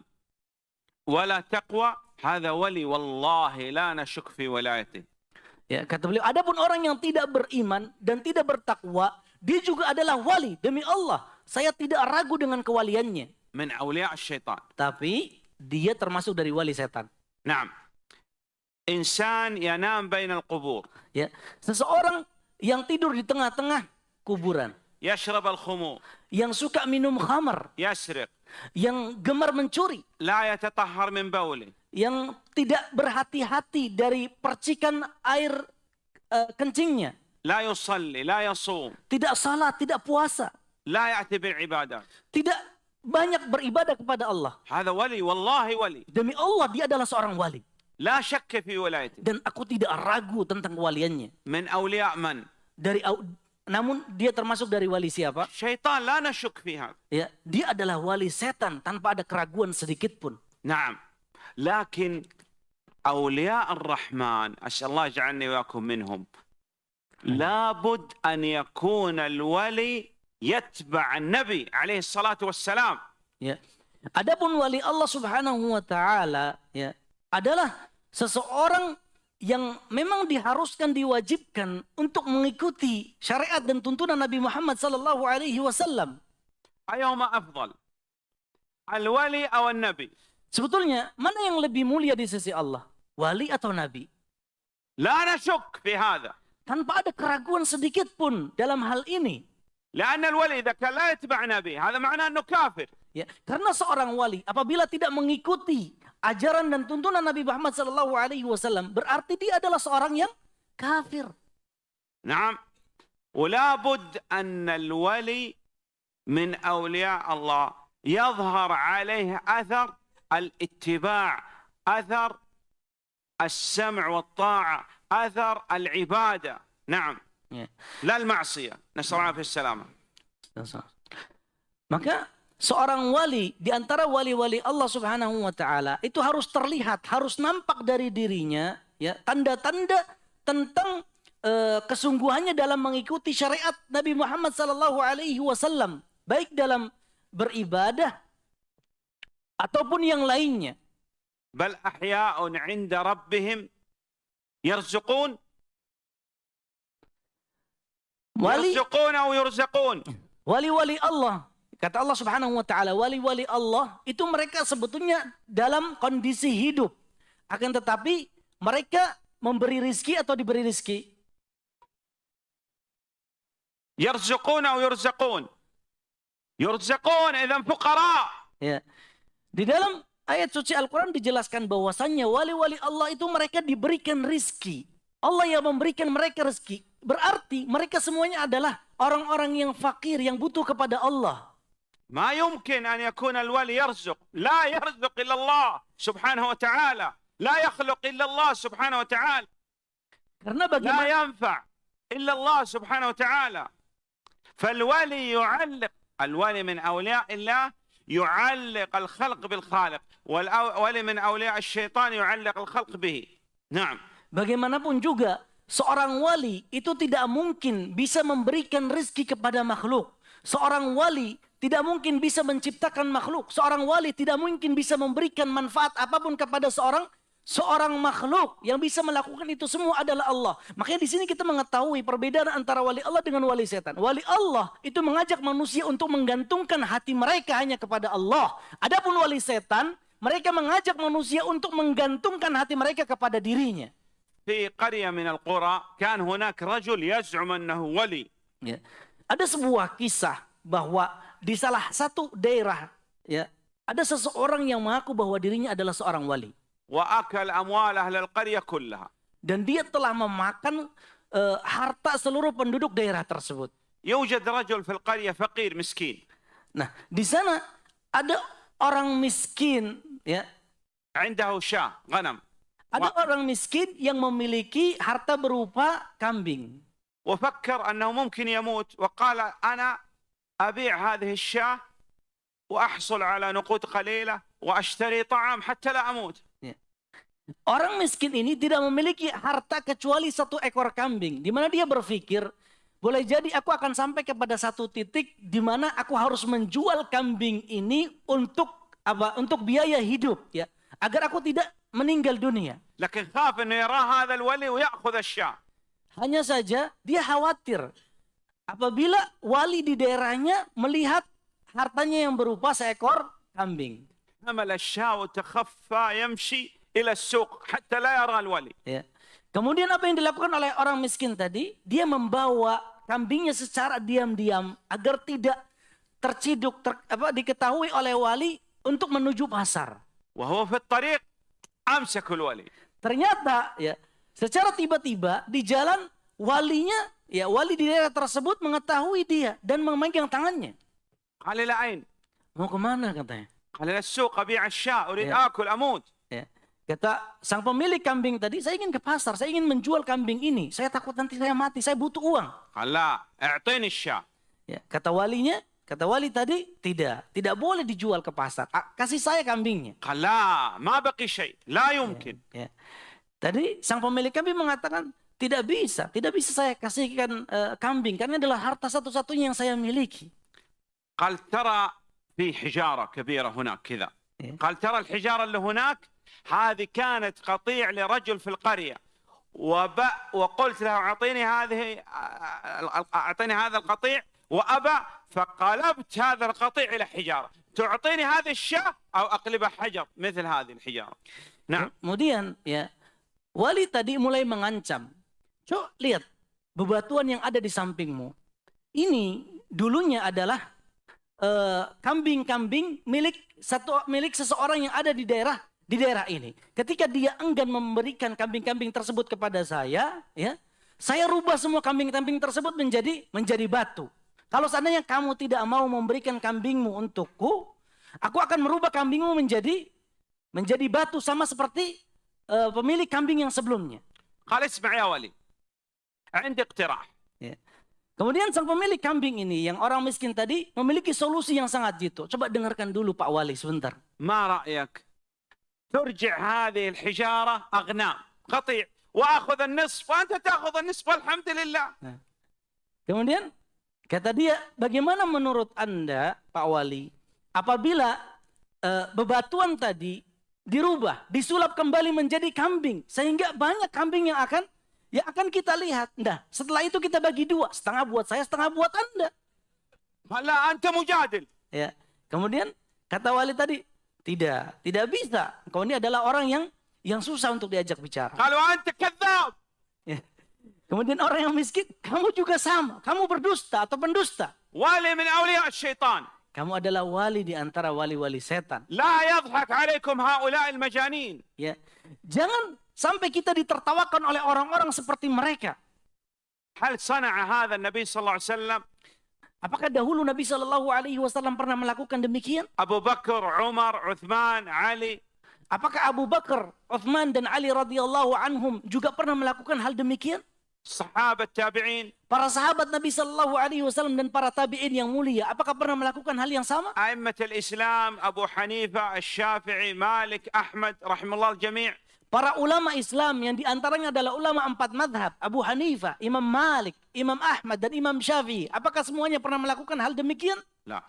wala taqwa hadha wali wallahi la nashuk fi. Ya, kata beliau, adapun orang yang tidak beriman dan tidak bertakwa, dia juga adalah wali demi Allah. Saya tidak ragu dengan kewaliannya. Min syaitan. Tapi dia termasuk dari wali setan. Naam. Insan yanam bainal qubur. Ya, seseorang yang tidur di tengah-tengah kuburan. Yashrab al khumur. Yang suka minum khamar. Yasriq. Yang gemar mencuri. La yatatahhar min bauli. Yang tidak berhati-hati dari percikan air uh, kencingnya. La yusalli, la yasum. Tidak salat, tidak puasa. La ya bil ibadah. Tidak banyak beribadah kepada Allah. هذا ولي والله ولي Demi Allah dia adalah seorang wali لا شك في ولايته dan aku tidak ragu tentang kewaliannya. من أولياء من Dari au- namun dia termasuk dari wali siapa? شيطان لا نشك في هذا Ya, dia adalah wali setan tanpa ada keraguan sedikit pun. نعم لكن أولياء الرحمن أسأل الله يجعلني وياكم منهم لابد أن يكون الولي yatba'an nabi alaihi salatu wassalam. Ya. Adapun wali Allah Subhanahu wa taala ya adalah seseorang yang memang diharuskan diwajibkan untuk mengikuti syariat dan tuntunan Nabi Muhammad sallallahu alaihi wasallam. Ayoma afdal? Al-wali atau nabi? Sebetulnya mana yang lebih mulia di sisi Allah? Wali atau nabi? La nasyuk fi hadha. Tanpa ada keraguan sedikit pun dalam hal ini. لأن الولي إذا كان لا يتبع نبي هذا معناه أنه كافر Ya, karena seorang wali apabila tidak mengikuti ajaran dan tuntunan Nabi Muhammad sallallahu alaihi wasallam berarti dia adalah seorang yang kafir. نعم ولا بد أن الولي من أولياء الله يظهر عليه أثر الاتباع أثر السمع والطاعة أثر العبادة نعم Ya. Lal ma'asiyah. Nasallahu fi salama. Maka seorang wali di antara wali-wali Allah Subhanahu wa taala itu harus terlihat, harus nampak dari dirinya ya tanda-tanda tentang uh, kesungguhannya dalam mengikuti syariat Nabi Muhammad sallallahu alaihi wasallam baik dalam beribadah ataupun yang lainnya. Bal ahya'un 'inda rabbihim yarzuqun wali wali-wali Allah. Kata Allah Subhanahu wa taala, wali-wali Allah itu mereka sebetulnya dalam kondisi hidup. Akan tetapi mereka memberi rizki atau diberi rizki? Fuqara. Ya. Di dalam ayat suci Al-Qur'an dijelaskan bahwasannya wali-wali Allah itu mereka diberikan rizki. Allah yang memberikan mereka rizki. Berarti mereka semuanya adalah orang-orang yang fakir, yang butuh kepada Allah. ما يمكن أن يكون الولي يرزق لا يرزق إلا الله سبحانه وتعالى لا يخلق إلا الله سبحانه وتعالى Karena لا bagaimana ينفع إلا الله سبحانه وتعالى فالولي يعلق الولي من أولياء الله يعلق الخلق بالخالق والولي من أولياء الشيطان يعلق الخلق به نعم Bagaimanapun juga seorang wali itu tidak mungkin bisa memberikan rezeki kepada makhluk. Seorang wali tidak mungkin bisa menciptakan makhluk. Seorang wali tidak mungkin bisa memberikan manfaat apa pun kepada seorang seorang makhluk yang bisa melakukan itu semua adalah Allah. Makanya di sini kita mengetahui perbedaan antara wali Allah dengan wali setan. Wali Allah itu mengajak manusia untuk menggantungkan hati mereka hanya kepada Allah. Adapun wali setan, mereka mengajak manusia untuk menggantungkan hati mereka kepada dirinya. في قرية من القرى كان هناك رجل يزعم أنه ولي Ya. Ada sebuah kisah bahwa di salah satu daerah ya ada seseorang yang mengaku bahwa dirinya adalah seorang wali وأكل أموال أهل القرية كلها dan dia telah memakan eh, harta seluruh penduduk daerah tersebut. يوجد رجل في القرية فقير مسكين Nah, di sana ada orang miskin ya. عنده شاة غنم Ada Wah. orang miskin yang memiliki harta berupa kambing. وفكر أنه ممكن يموت وقال أنا أبيع هذه الشاة وأحصل على نقود قليلة وأشتري طعام حتى لا أموت Orang miskin ini tidak memiliki harta kecuali satu ekor kambing. Di mana dia berpikir, boleh jadi aku akan sampai kepada satu titik di mana aku harus menjual kambing ini untuk apa? Untuk biaya hidup ya, agar aku tidak meninggal dunia. Hanya saja dia khawatir apabila wali di daerahnya melihat hartanya yang berupa seekor kambing. Ya. Kemudian apa yang dilakukan oleh orang miskin tadi, dia membawa kambingnya secara diam-diam agar tidak terciduk ter, apa, diketahui oleh wali untuk menuju pasar amsyakul wali. Ternyata ya secara tiba-tiba di jalan walinya ya wali di daerah tersebut mengetahui dia dan memegang tangannya. Qalila ain. Mau ke mana katanya? Qalila suq abi asya urid ya. akul amut. Ya. Kata sang pemilik kambing tadi, saya ingin ke pasar, saya ingin menjual kambing ini. Saya takut nanti saya mati, saya butuh uang. Allah, a'tini syah. Ya, kata walinya, kata wali tadi tidak, tidak boleh dijual ke pasar. Ah, Kasih saya kambingnya. قال لا ما بقي شيء لا يمكن Ya. Tadi sang pemilik kambing mengatakan tidak bisa, tidak bisa saya kasihkan eh, kambing karena adalah harta satu-satunya yang saya miliki. قال ترى في حجارة كبيرة هناك كذا إيه. قال ترى الحجارة اللي هناك هذه كانت قطيع لرجل في القرية وب... وقلت له أعطيني هذه أعطيني هذا القطيع وأبى فقلبت هذا القطيع إلى حجارة تعطيني هذه الشاة أو أقلبها حجر مثل هذه الحجارة نعم Kemudian ya wali tadi mulai mengancam. Coba lihat bebatuan yang ada di sampingmu. Ini dulunya adalah eh, kambing-kambing milik satu milik seseorang yang ada di daerah di daerah ini. Ketika dia enggan memberikan kambing-kambing tersebut kepada saya, ya, saya rubah semua kambing-kambing tersebut menjadi menjadi batu. Kalau seandainya kamu tidak mau memberikan kambingmu untukku, aku akan merubah kambingmu menjadi menjadi batu sama seperti eh, pemilik kambing yang sebelumnya. قال اسمع يا ولي عندي اقتراح Kemudian sang pemilik kambing ini yang orang miskin tadi memiliki solusi yang sangat jitu. Coba dengarkan dulu Pak Wali sebentar. ما رأيك ترجع هذه الحجارة أغنام قطيع وأخذ النصف وأنت تأخذ النصف والحمد لله Kemudian Kata dia, bagaimana menurut Anda, Pak Wali, apabila e, bebatuan tadi dirubah, disulap kembali menjadi kambing, sehingga banyak kambing yang akan ya akan kita lihat. Nah, setelah itu kita bagi dua, setengah buat saya, setengah buat Anda. Malah anda mujadil. Ya. Kemudian kata Wali tadi, tidak, tidak bisa. Kau ini adalah orang yang yang susah untuk diajak bicara. Kalau anda kadzab, Kemudian orang yang miskin, kamu juga sama. Kamu berdusta atau pendusta. Wali min awliya syaitan. Kamu adalah wali di antara wali-wali setan. La yadhak alaikum haula'il majanin. Ya. Jangan sampai kita ditertawakan oleh orang-orang seperti mereka. Hal sana'a hadha Nabi sallallahu alaihi wasallam Apakah dahulu Nabi Shallallahu Alaihi Wasallam pernah melakukan demikian? Abu Bakar, Umar, Uthman, Ali. Apakah Abu Bakar, Uthman dan Ali radhiyallahu anhum juga pernah melakukan hal demikian? sahabat tabi'in. Para sahabat Nabi sallallahu alaihi wasallam dan para tabi'in yang mulia apakah pernah melakukan hal yang sama? Aimatul Islam Abu Hanifah Asy-Syafi'i Malik Ahmad rahimallahu jami' para ulama Islam yang di antaranya adalah ulama empat madhab Abu Hanifah Imam Malik Imam Ahmad dan Imam Syafi'i. Apakah semuanya pernah melakukan hal demikian? Nah.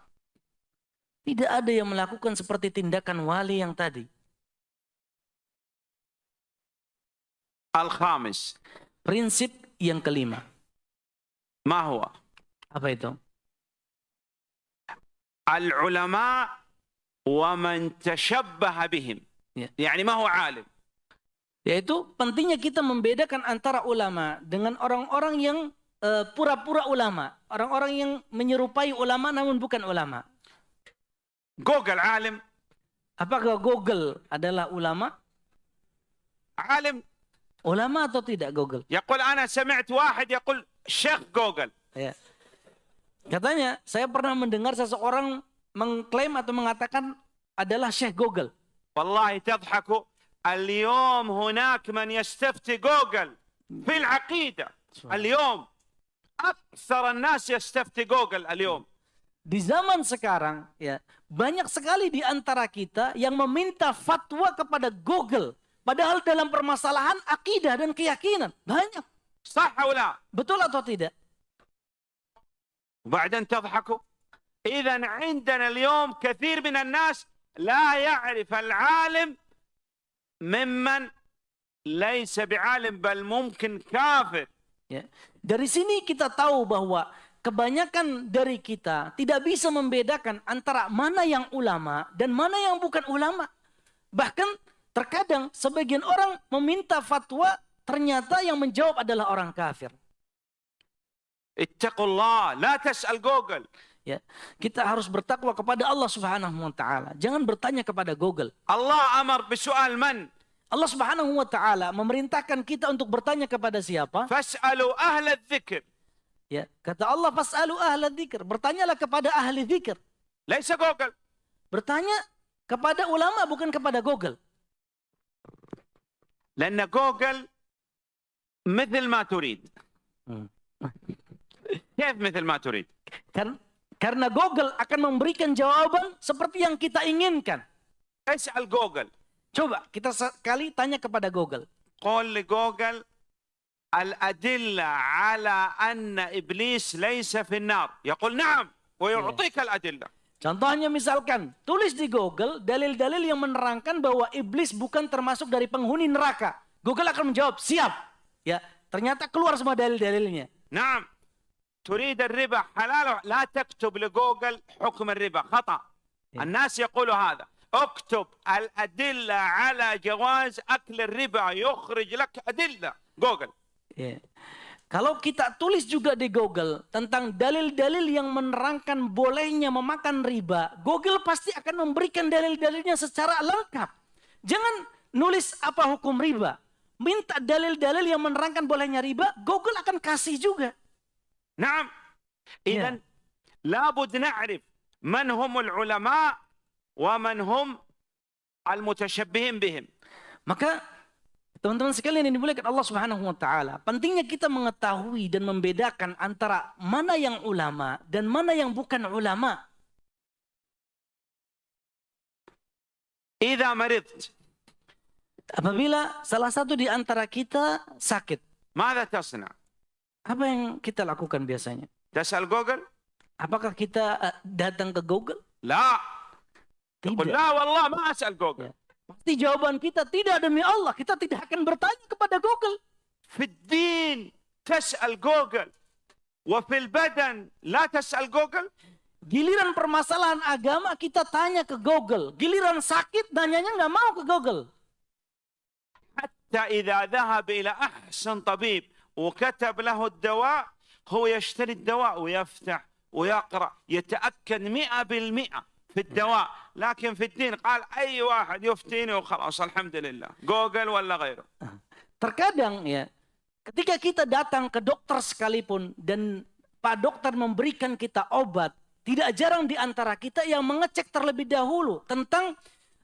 tidak ada yang melakukan seperti tindakan wali yang tadi. Al-Khamis. Prinsip yang kelima. Mahwa. Apa itu? Al-ulama wa man tashabbaha bihim. Ya. Yani ma alim. Yaitu pentingnya kita membedakan antara ulama dengan orang-orang yang eh, pura-pura uh, ulama. Orang-orang yang menyerupai ulama namun bukan ulama. Google alim. Apakah Google adalah ulama? Alim Ulama atau tidak Google? Yaqul ana sami'tu wahid yaqul Syekh Google. Ya. Katanya, saya pernah mendengar seseorang mengklaim atau mengatakan adalah Syekh Google. Wallahi tadhaku. Al-yawm hunak man yastafti Google fil aqidah. Al-yawm aktsar an-nas yastafti Google al-yawm. Di zaman sekarang ya, banyak sekali di antara kita yang meminta fatwa kepada Google Padahal dalam permasalahan akidah dan keyakinan banyak. صح أو لا Betul atau tidak? وبعدين تضحكوا إذا عندنا اليوم كثير من الناس لا يعرف العالم ممن ليس بعالم بل ممكن كافر Ya. Dari sini kita tahu bahwa kebanyakan dari kita tidak bisa membedakan antara mana yang ulama dan mana yang bukan ulama. Bahkan Terkadang sebagian orang meminta fatwa, ternyata yang menjawab adalah orang kafir. Ittaqullah, la tas'al Google. Ya, kita harus bertakwa kepada Allah Subhanahu wa taala. Jangan bertanya kepada Google. Allah amar bisu'al man? Allah Subhanahu wa taala memerintahkan kita untuk bertanya kepada siapa? Fas'alu ahla dzikir. Ya, kata Allah fas'alu ahla dzikir. Bertanyalah kepada ahli dzikir. Laisa Google. Bertanya kepada ulama bukan kepada Google. لأن جوجل مثل ما تريد كيف مثل ما تريد Kan karena Google akan memberikan jawaban seperti yang kita inginkan. اسأل جوجل Coba kita sekali tanya kepada Google. قول لجوجل الأدلة على أن إبليس ليس في النار يقول نعم ويعطيك الأدلة Contohnya misalkan, tulis di Google dalil-dalil yang menerangkan bahwa iblis bukan termasuk dari penghuni neraka. Google akan menjawab, siap. Ya, ternyata keluar semua dalil-dalilnya. نعم تريد الربا حلال لا تكتب لجوجل حكم الربا خطأ الناس يقولوا هذا اكتب الأدلة على جواز أكل الربا يخرج لك أدلة جوجل Ya. Kalau kita tulis juga di Google tentang dalil-dalil yang menerangkan bolehnya memakan riba, Google pasti akan memberikan dalil-dalilnya secara lengkap. Jangan nulis apa hukum riba. Minta dalil-dalil yang menerangkan bolehnya riba, Google akan kasih juga. Nah, Idan labud na'rif man humul ulama wa man hum al-mutashabbihin bihim. Maka teman-teman sekalian yang dimuliakan Allah Subhanahu wa taala, pentingnya kita mengetahui dan membedakan antara mana yang ulama dan mana yang bukan ulama. إذا مرضت Apabila salah satu di antara kita sakit, ماذا تصنع؟ apa yang kita lakukan biasanya? تسأل جوجل؟ Apakah kita eh, datang ke Google? لا تقول Tidak. لا والله ما أسأل جوجل Ya. Pasti jawaban kita tidak demi Allah. Kita tidak akan bertanya kepada Google. في الدين تسأل جوجل وفي البدن لا تسأل جوجل Giliran permasalahan agama kita tanya ke Google. Giliran sakit nanyanya nggak mau ke Google. حتى إذا ذهب إلى أحسن طبيب وكتب له الدواء هو يشتري الدواء ويفتح ويقرأ يتأكد مئة بالمئة في الدواء لكن في الدين قال أي واحد يفتيني وخلاص الحمد لله جوجل ولا غيره Terkadang ya, ketika kita datang ke dokter sekalipun dan Pak dokter memberikan kita obat, tidak jarang di antara kita yang mengecek terlebih dahulu tentang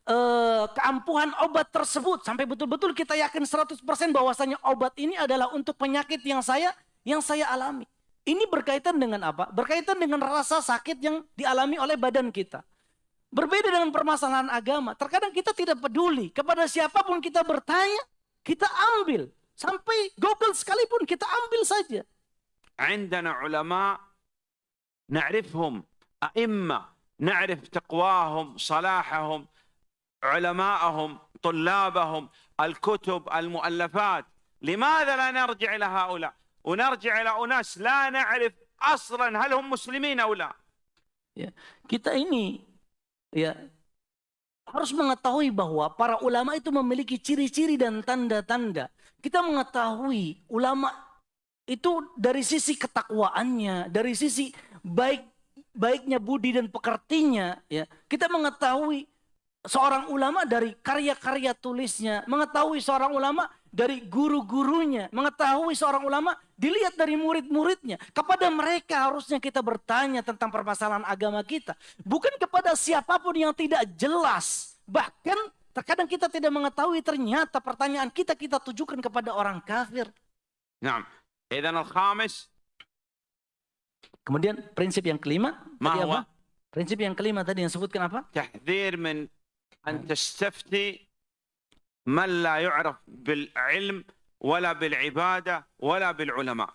eh, keampuhan obat tersebut sampai betul-betul kita yakin 100% bahwasanya obat ini adalah untuk penyakit yang saya yang saya alami. Ini berkaitan dengan apa? Berkaitan dengan rasa sakit yang dialami oleh badan kita. Berbeda dengan permasalahan agama. Terkadang kita tidak peduli. Kepada siapapun kita bertanya, kita ambil. Sampai Google sekalipun kita ambil saja. عندنا علماء نعرفهم أئمة نعرف تقواهم صلاحهم علماءهم طلابهم الكتب المؤلفات لماذا لا نرجع إلى هؤلاء ونرجع إلى أناس لا نعرف أصلا هل هم مسلمين أو لا Ya, kita ini ya harus mengetahui bahwa para ulama itu memiliki ciri-ciri dan tanda-tanda. Kita mengetahui ulama itu dari sisi ketakwaannya, dari sisi baik baiknya budi dan pekertinya ya. Kita mengetahui seorang ulama dari karya-karya tulisnya, mengetahui seorang ulama dari guru-gurunya, mengetahui seorang ulama, dilihat dari murid-muridnya. Kepada mereka harusnya kita bertanya tentang permasalahan agama kita. Bukan kepada siapa pun yang tidak jelas. Bahkan terkadang kita tidak mengetahui ternyata pertanyaan kita kita tujukan kepada orang kafir. Nah, al-khamis. Kemudian prinsip yang kelima. Mahwa. Prinsip yang kelima tadi yang sebutkan apa? Tahdir min an من لا يعرف بالعلم ولا بالعبادة ولا بالعلماء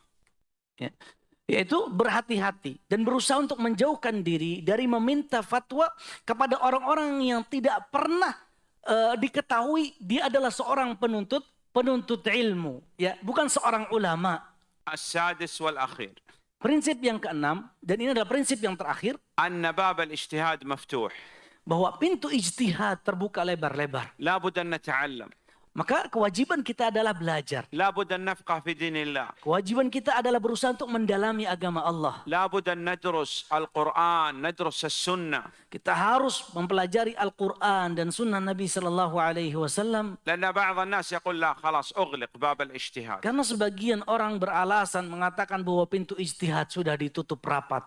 Yaitu berhati-hati dan berusaha untuk menjauhkan diri dari meminta fatwa kepada orang-orang yang tidak pernah eh, diketahui dia adalah seorang penuntut penuntut ilmu, ya, bukan seorang ulama. السادس والأخير Prinsip yang keenam dan ini adalah prinsip yang terakhir أن باب الاجتهاد مفتوح bahwa pintu ijtihad terbuka lebar-lebar. Maka kewajiban kita adalah belajar. Kewajiban kita adalah berusaha untuk mendalami agama Allah. Kita harus mempelajari Al-Quran dan Sunnah Nabi Sallallahu Alaihi Wasallam. Karena sebagian orang beralasan mengatakan bahwa pintu ijtihad sudah ditutup rapat.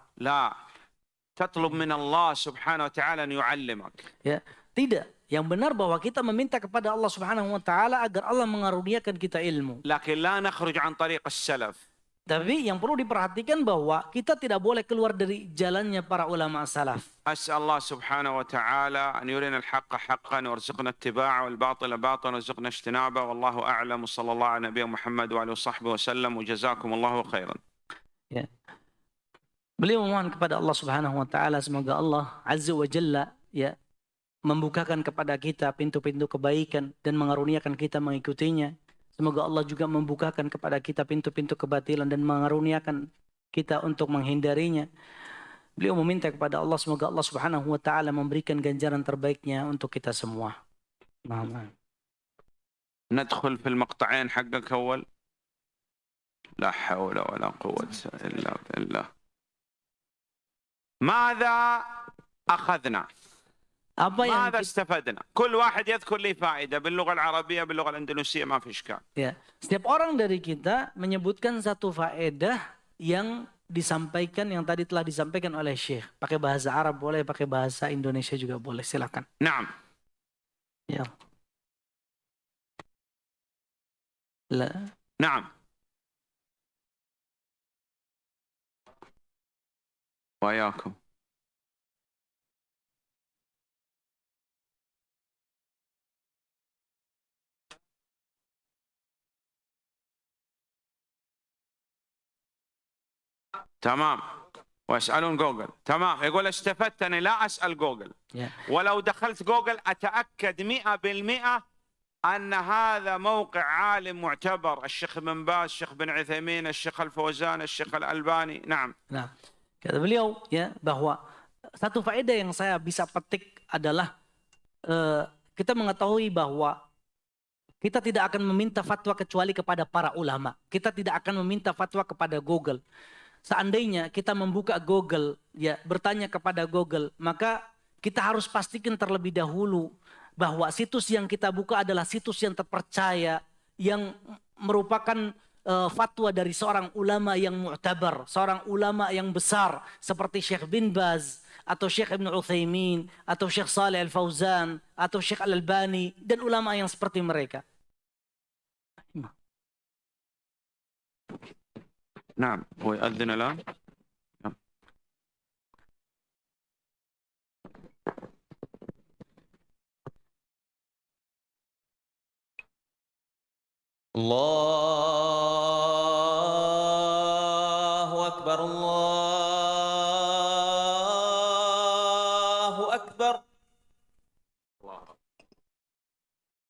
تطلب من Allah Subhanahu wa taala أن يعلمك. Ya, tidak. Yang benar bahwa kita meminta kepada Allah Subhanahu wa taala agar Allah mengaruniakan kita ilmu. Lakin la nakhruj an tariq as-salaf. Tapi yang perlu diperhatikan bahwa kita tidak boleh keluar dari jalannya para ulama salaf. As'allah subhanahu wa ta'ala an yurina al-haqqa haqqan wa warzuqna ittiba'a wal batila batilan warzuqna ijtinaba wallahu a'lam sallallahu ala nabiyyi Muhammad wa alihi wa sahbihi wa sallam wa jazakumullahu khairan. Ya. Beliau memohon kepada Allah Subhanahu wa taala semoga Allah Azza wa Jalla ya membukakan kepada kita pintu-pintu kebaikan dan mengaruniakan kita mengikutinya. Semoga Allah juga membukakan kepada kita pintu-pintu kebatilan dan mengaruniakan kita untuk menghindarinya. Beliau meminta kepada Allah semoga Allah Subhanahu wa taala memberikan ganjaran terbaiknya untuk kita semua. Nah, ندخل في المقطعين حقك أول لا حول ولا قوة إلا بالله ماذا أخذنا apa yang ماذا kita, استفدنا كل واحد يذكر لي فائدة باللغة العربية باللغة الأندونيسية ما في إشكال ya, setiap orang dari kita menyebutkan satu faedah yang disampaikan yang tadi telah disampaikan oleh Syekh. Pakai bahasa Arab boleh, pakai bahasa Indonesia juga boleh. Silakan. نعم Ya. La, نعم وياكم تمام ويسألون جوجل. تمام. يقول استفدت أنا لا أسأل جوجل. ولو دخلت جوجل أتأكد مئة بالمئة أن هذا موقع عالم معتبر. الشيخ بن باز الشيخ بن عثيمين الشيخ الفوزان الشيخ الألباني. نعم. Nah, kata beliau ya bahwa satu faedah yang saya bisa petik adalah eh, kita mengetahui bahwa kita tidak akan meminta fatwa kecuali kepada para ulama. Kita tidak akan meminta fatwa kepada Google. Seandainya kita membuka Google, ya bertanya kepada Google, maka kita harus pastikan terlebih dahulu bahwa situs yang kita buka adalah situs yang terpercaya, yang merupakan eh, fatwa dari seorang ulama yang mu'tabar, seorang ulama yang besar seperti Syekh bin Baz atau Syekh Ibn Uthaymin atau Syekh Saleh Al-Fauzan atau Syekh Al-Albani dan ulama yang seperti mereka. نعم هو يأذن الآن الله أكبر الله أكبر.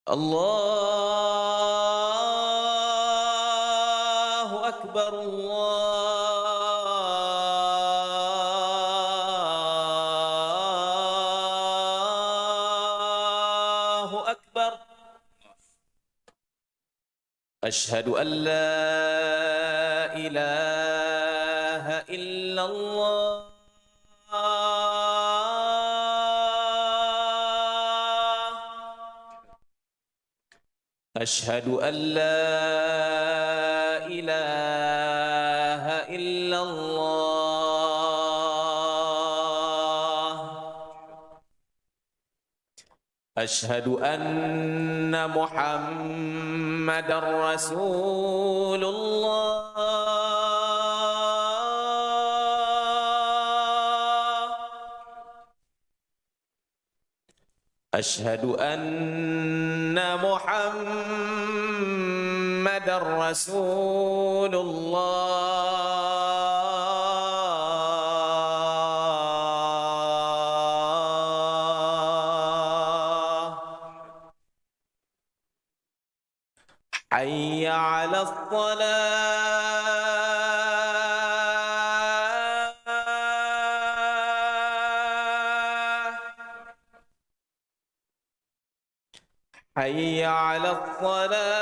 الله أشهد أن لا إله إلا الله. أشهد أن لا إله إلا الله. أشهد أن محمد رسول الله. أشهد أن محمد رسول الله. على الصلاة.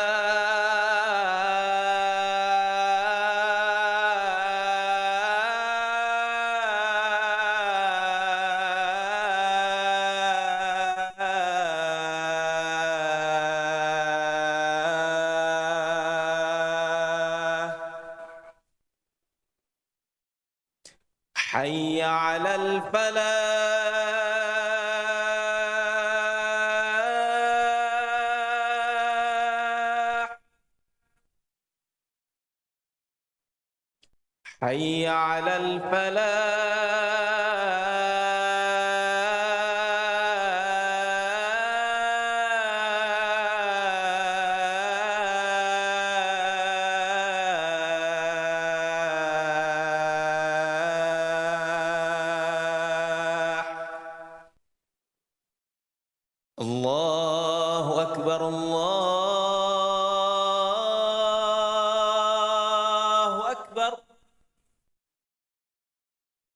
على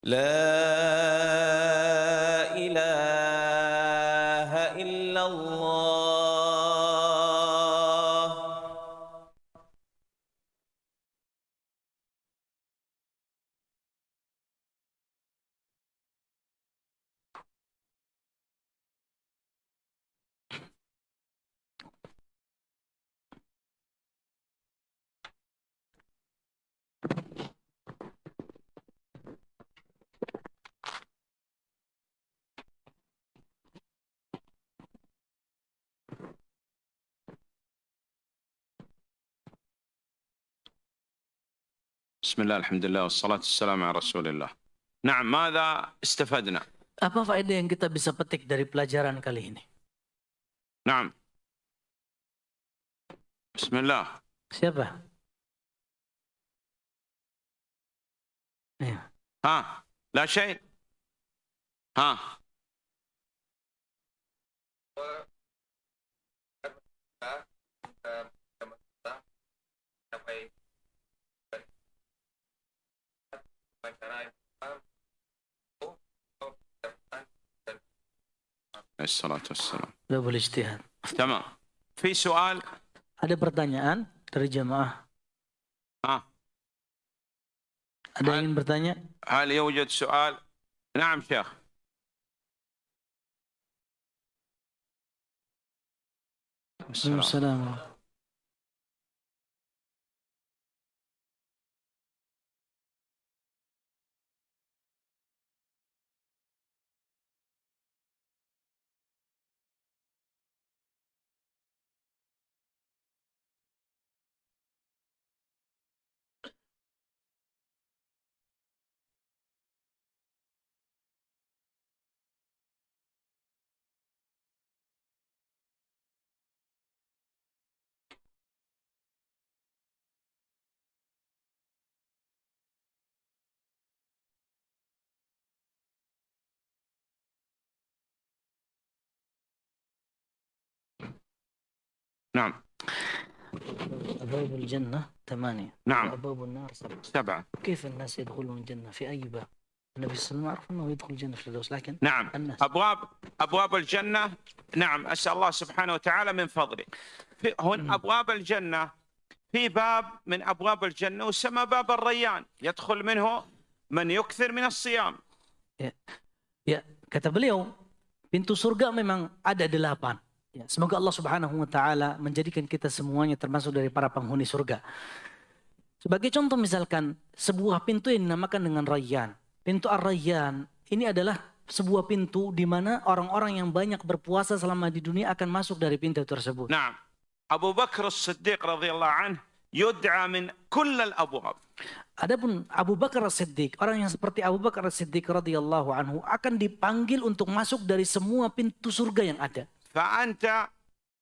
لا بسم الله الحمد لله والصلاة والسلام على رسول الله نعم ماذا استفدنا Apa faedah yang kita bisa petik dari pelajaran kali ini? نعم بسم الله Siapa? Iya. ها لا شيء ها الصلاة والسلام Udah boleh ijtihad. تمام في سؤال Ada pertanyaan dari jamaah? ها Ada yang ingin bertanya? هل يوجد سؤال نعم شيخ السلام. Waalaikumsalam. نعم. أبواب الجنة ثمانية. نعم. وأبواب النار سبعة. سبعة. كيف الناس يدخلون الجنة؟ في أي باب؟ النبي صلى الله عليه وسلم عرف أنه يدخل الجنة في الفردوس لكن نعم. الناس. أبواب أبواب الجنة نعم أسأل الله سبحانه وتعالى من فضله. في هن مم. أبواب الجنة في باب من أبواب الجنة يسمى باب الريان. يدخل منه من يكثر من الصيام. Ya, kata beliau, pintu surga memang ada delapan. Ya, semoga Allah Subhanahu wa taala menjadikan kita semuanya termasuk dari para penghuni surga. Sebagai contoh misalkan sebuah pintu yang dinamakan dengan Rayyan. Pintu Ar-Rayyan ini adalah sebuah pintu di mana orang-orang yang banyak berpuasa selama di dunia akan masuk dari pintu tersebut. Nah, Abu Bakar As-Siddiq radhiyallahu anhu yud'a min kull al-abwab. Adapun Abu Bakar As-Siddiq, orang yang seperti Abu Bakar As-Siddiq radhiyallahu anhu akan dipanggil untuk masuk dari semua pintu surga yang ada. فأنت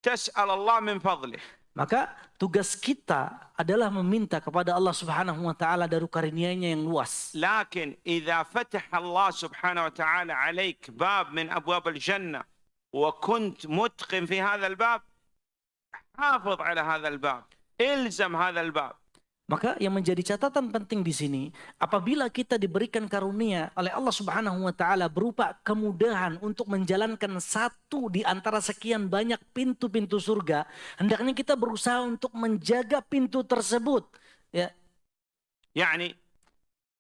تسأل Allah min fadlih. Maka tugas kita adalah meminta kepada Allah Subhanahu wa taala dari karunia-Nya yang luas. Lakin idza fataha Allah Subhanahu wa taala alaik bab min abwab al-jannah wa kunt mutqin fi hadha al-bab حافظ على هذا الباب الزم هذا الباب Maka yang menjadi catatan penting di sini, apabila kita diberikan karunia oleh Allah Subhanahu wa taala berupa kemudahan untuk menjalankan satu di antara sekian banyak pintu-pintu surga, hendaknya kita berusaha untuk menjaga pintu tersebut. Ya, يعني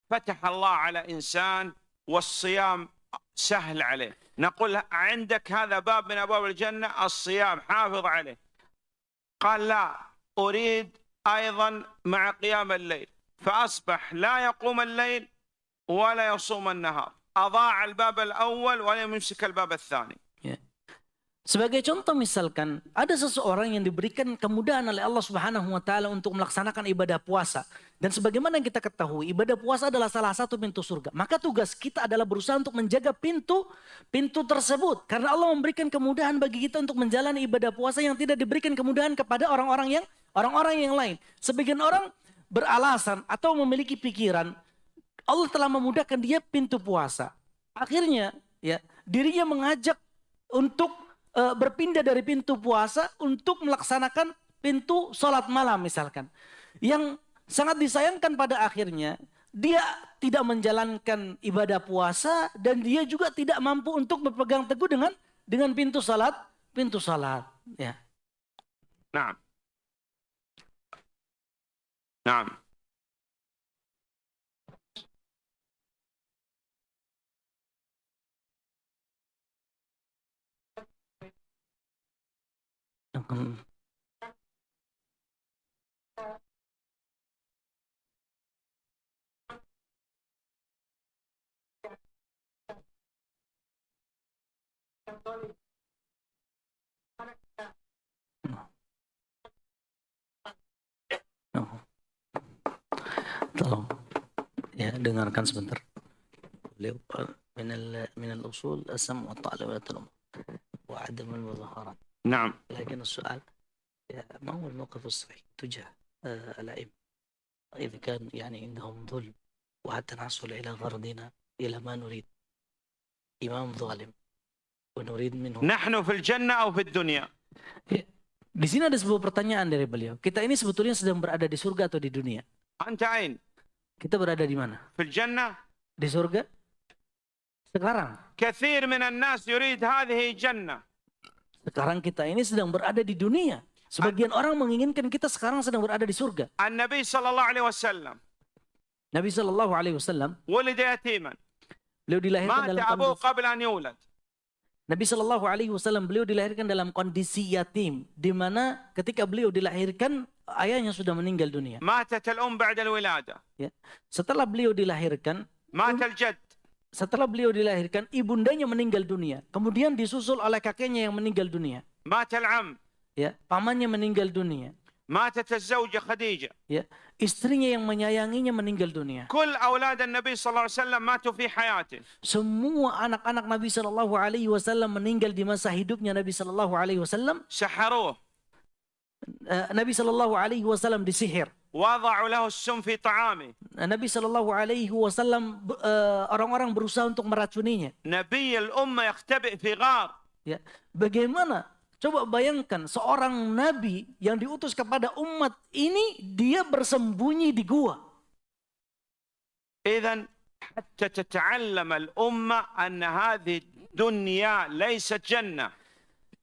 فتح الله على إنسان والصيام سهل عليه نقول عندك هذا باب من أبواب الجنة الصيام حافظ عليه قال لا أريد أيضا مع قيام الليل فأصبح لا يقوم الليل ولا يصوم النهار. أضاع الباب الأول ولم يمسك الباب الثاني. Sebagai contoh misalkan ada seseorang yang diberikan kemudahan oleh Allah Subhanahu wa taala untuk melaksanakan ibadah puasa dan sebagaimana kita ketahui ibadah puasa adalah salah satu pintu surga. Maka tugas kita adalah berusaha untuk menjaga pintu pintu tersebut karena Allah memberikan kemudahan bagi kita untuk menjalani ibadah puasa yang tidak diberikan kemudahan kepada orang-orang yang orang-orang yang lain. Sebagian orang beralasan atau memiliki pikiran Allah telah memudahkan dia pintu puasa. Akhirnya ya dirinya mengajak untuk uh, berpindah dari pintu puasa untuk melaksanakan pintu sholat malam misalkan. Yang sangat disayangkan pada akhirnya dia tidak menjalankan ibadah puasa dan dia juga tidak mampu untuk berpegang teguh dengan dengan pintu salat pintu salat ya. Nah nah Tolong ya dengarkan sebentar. Beliau min al min al usul asam wa ta'ala wa ta'lam wa adam al muzaharat. نعم لكن السؤال يا ما هو الموقف الصحيح تجاه آه، الأئمة إذا كان يعني عندهم ظلم وحتى نحصل إلى غرضنا إلى ما نريد إمام ظالم ونريد منه نحن في الجنة أو في الدنيا Di sini ada sebuah pertanyaan dari beliau. Kita ini sebetulnya sedang berada di surga atau di dunia? أنت أين Kita berada di mana? في الجنة Di surga? Sekarang. كثير من الناس يريد هذه جنة Sekarang kita ini sedang berada di dunia. Sebagian orang menginginkan kita sekarang sedang berada di surga. Nabi sallallahu alaihi wasallam. Nabi sallallahu alaihi wasallam. Walida yatiman. Beliau dilahirkan dalam abu. Nabi Shallallahu Alaihi Wasallam beliau dilahirkan dalam kondisi yatim, di mana ketika beliau dilahirkan ayahnya sudah meninggal dunia. Matat al-um ba'da al-wilada. Ya. Setelah beliau dilahirkan, matal jad setelah beliau dilahirkan, ibundanya meninggal dunia. Kemudian disusul oleh kakeknya yang meninggal dunia. Matal am. Ya, pamannya meninggal dunia. Matat az-zawja Khadijah. Ya, istrinya yang menyayanginya meninggal dunia. Kul aulad Nabi sallallahu alaihi wasallam matu fi hayati. Semua anak-anak Nabi sallallahu alaihi wasallam meninggal di masa hidupnya Nabi sallallahu alaihi wasallam. Saharuh. Eh, Nabi sallallahu alaihi wasallam disihir. Nabi Shallallahu Alaihi Wasallam eh, orang-orang berusaha untuk meracuninya. Nabi al-umma yaktabi fi ghar. Ya, bagaimana? Coba bayangkan seorang nabi yang diutus kepada umat ini dia bersembunyi di gua. Idan hatta tata'allama al-umma anna hadhihi dunya laysat jannah.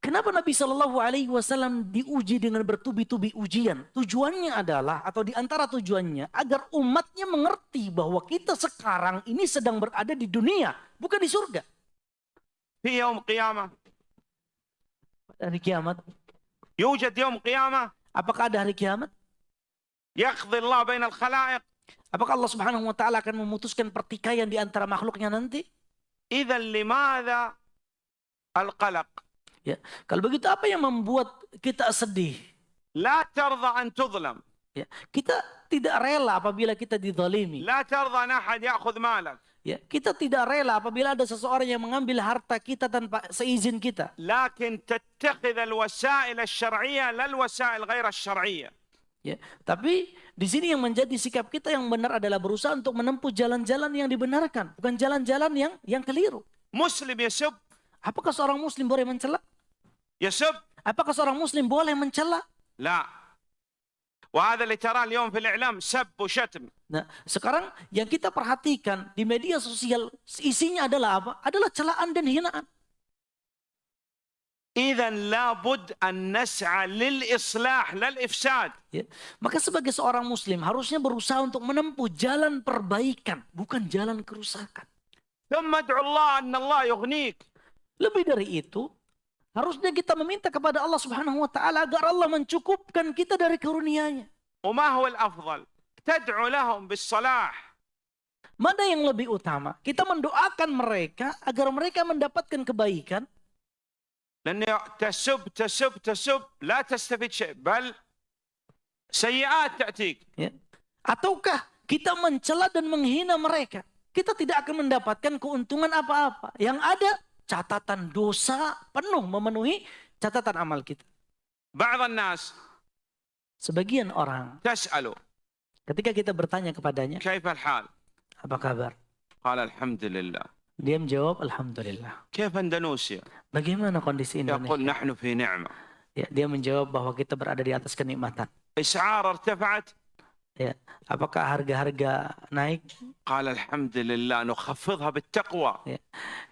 Kenapa Nabi Shallallahu Alaihi Wasallam diuji dengan bertubi-tubi ujian? Tujuannya adalah atau di antara tujuannya agar umatnya mengerti bahwa kita sekarang ini sedang berada di dunia, bukan di surga. Di yom kiamat, Hari kiamat. Yujud yom kiamat. Apakah ada hari kiamat? Yaqdi Allah bainal khalaiq. Apakah Allah Subhanahu wa taala akan memutuskan pertikaian di antara makhluknya nanti? Idzan limadza al-qalaq? Ya. Kalau begitu apa yang membuat kita sedih? La tarda an. Ya. Kita tidak rela apabila kita didolimi. La tarda an ahad. Ya, kita tidak rela apabila ada seseorang yang mengambil harta kita tanpa seizin kita. Lakin wasail. Ya, tapi di sini yang menjadi sikap kita yang benar adalah berusaha untuk menempuh jalan-jalan yang dibenarkan, bukan jalan-jalan yang yang keliru. Muslim ya, Apakah seorang muslim boleh mencelak? يسب Apakah seorang muslim boleh mencela? لا وهذا اللي تراه اليوم في الإعلام سب وشتم Nah, sekarang yang kita perhatikan di media sosial isinya adalah apa? Adalah celaan dan hinaan. إذا لابد أن نسعى للإصلاح لا الإفساد Ya. Maka sebagai seorang muslim harusnya berusaha untuk menempuh jalan perbaikan, bukan jalan kerusakan. ثم ادعو الله أن الله يغنيك Lebih dari itu, harusnya kita meminta kepada Allah Subhanahu wa taala agar Allah mencukupkan kita dari karunia-Nya. وما هو الأفضل تدعو لهم بالصلاح Mana yang lebih utama? Kita mendoakan mereka agar mereka mendapatkan kebaikan لأن تسب تسب تسب لا تستفيد شيء بل سيئات تأتيك ya. Ataukah kita mencela dan menghina mereka? Kita tidak akan mendapatkan keuntungan apa-apa. Yang ada catatan dosa penuh memenuhi catatan amal kita. nas sebagian orang tas'alu. ketika kita bertanya kepadanya kaifal hal apa kabar? Qala alhamdulillah. Dia menjawab alhamdulillah. Kaifa indonesia bagaimana kondisi ya, Indonesia? yaqul nahnu fi ni'mah. Ya dia menjawab bahwa kita berada di atas kenikmatan. Is'ar irtafa'at. Ya. Apakah harga-harga naik? Qala alhamdulillah nukhafidha bittaqwa. Ya.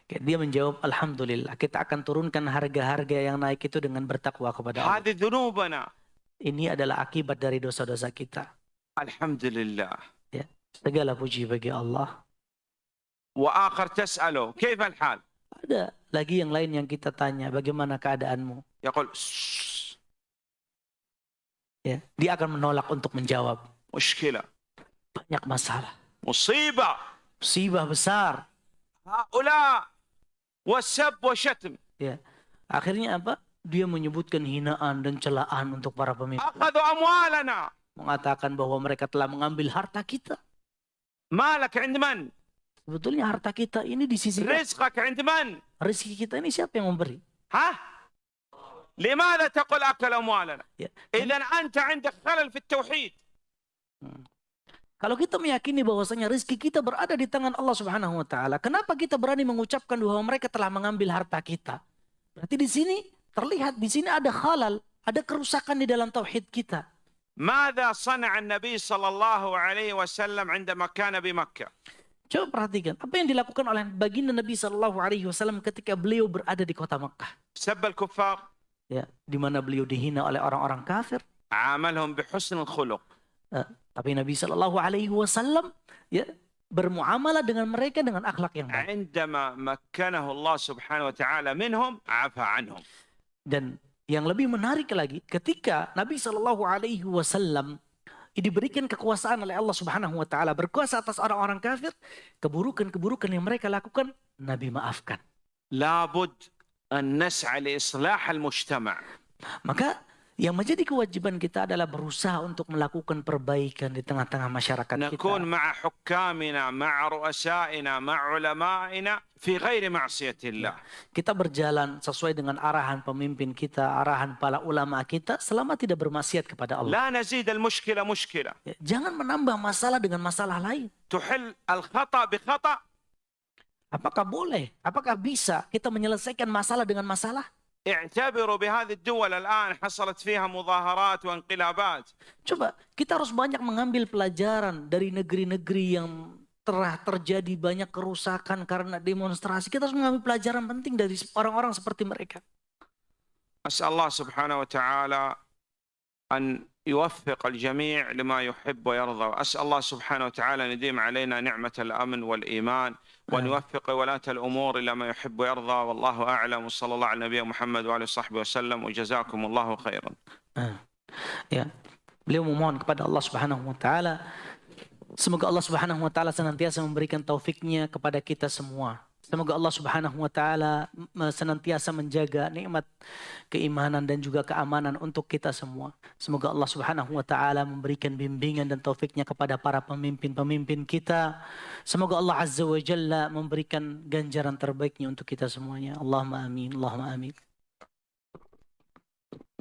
Dia menjawab alhamdulillah kita akan turunkan harga-harga yang naik itu dengan bertakwa kepada Allah. Hadhi. Ini adalah akibat dari dosa-dosa kita. Alhamdulillah. Ya. Segala puji bagi Allah. Wa akhar tas'alu kaifa al-hal? Ada lagi yang lain yang kita tanya, bagaimana keadaanmu? Yaqul ya. Dia akan menolak untuk menjawab. مشكلة Banyak masalah. مصيبة Musibah besar. هؤلاء والسب والشتم Ya. Akhirnya apa? Dia menyebutkan hinaan dan celaan untuk para pemimpin. أخذوا أموالنا Mengatakan bahwa mereka telah mengambil harta kita. مالك عند من Sebetulnya harta kita ini di sisi Allah. رزقك عند من rezeki kita ini siapa yang memberi? ها لماذا تقول أكل أموالنا Ya. إذا أنت عندك خلل في التوحيد Kalau kita meyakini bahwasanya rezeki kita berada di tangan Allah Subhanahu wa taala, kenapa kita berani mengucapkan bahwa mereka telah mengambil harta kita? Berarti di sini terlihat di sini ada halal, ada kerusakan di dalam tauhid kita. ماذا صنع النبي صلى الله عليه وسلم عندما كان بمكة Coba perhatikan apa yang dilakukan oleh baginda Nabi Shallallahu Alaihi Wasallam ketika beliau berada di kota Mekah, سب الكفار ya, di mana beliau dihina oleh orang-orang kafir. عاملهم بحسن الخلق Eh, tapi Nabi Shallallahu Alaihi Wasallam ya bermuamalah dengan mereka dengan akhlak yang baik. Indama makkanahu Allah Subhanahu wa taala minhum afa anhum. Dan yang lebih menarik lagi ketika Nabi Shallallahu alaihi wasallam diberikan kekuasaan oleh Allah Subhanahu wa taala berkuasa atas orang-orang kafir, keburukan-keburukan yang mereka lakukan Nabi maafkan. Labud an nas'a li islah al-mujtama'. Maka yang menjadi kewajiban kita adalah berusaha untuk melakukan perbaikan di tengah-tengah masyarakat kita. Ya. Kita berjalan sesuai dengan arahan pemimpin kita, arahan para ulama kita selama tidak bermaksiat kepada Allah. Ya, jangan menambah masalah dengan masalah lain. Apakah boleh? Apakah bisa kita menyelesaikan masalah dengan masalah? اعتبروا بهذه الدول الآن حصلت فيها مظاهرات وانقلابات Coba kita harus banyak mengambil pelajaran dari negeri-negeri yang telah terjadi banyak kerusakan karena demonstrasi. Kita harus mengambil pelajaran penting dari orang-orang seperti mereka. أسأل الله سبحانه وتعالى أن يوفق الجميع لما يحب ويرضى. وأسأل الله سبحانه وتعالى أن يديم علينا نعمة الأمن والإيمان وأن. يوفق ولاة الأمور إلى ما يحب ويرضى. والله أعلم. وصلى الله على نبينا محمد وآله وصحبه وسلم. وجزاكم الله خيرا. Ya, beliau memohon kepada Allah Subhanahu wa taala. Semoga Allah Subhanahu wa taala senantiasa memberikan taufiknya kepada kita semua. Semoga Allah Subhanahu wa taala senantiasa menjaga nikmat keimanan dan juga keamanan untuk kita semua. Semoga Allah Subhanahu wa taala memberikan bimbingan dan taufiknya kepada para pemimpin-pemimpin kita. Semoga Allah Azza wa Jalla memberikan ganjaran terbaiknya untuk kita semuanya. Allahumma amin. Allahumma amin.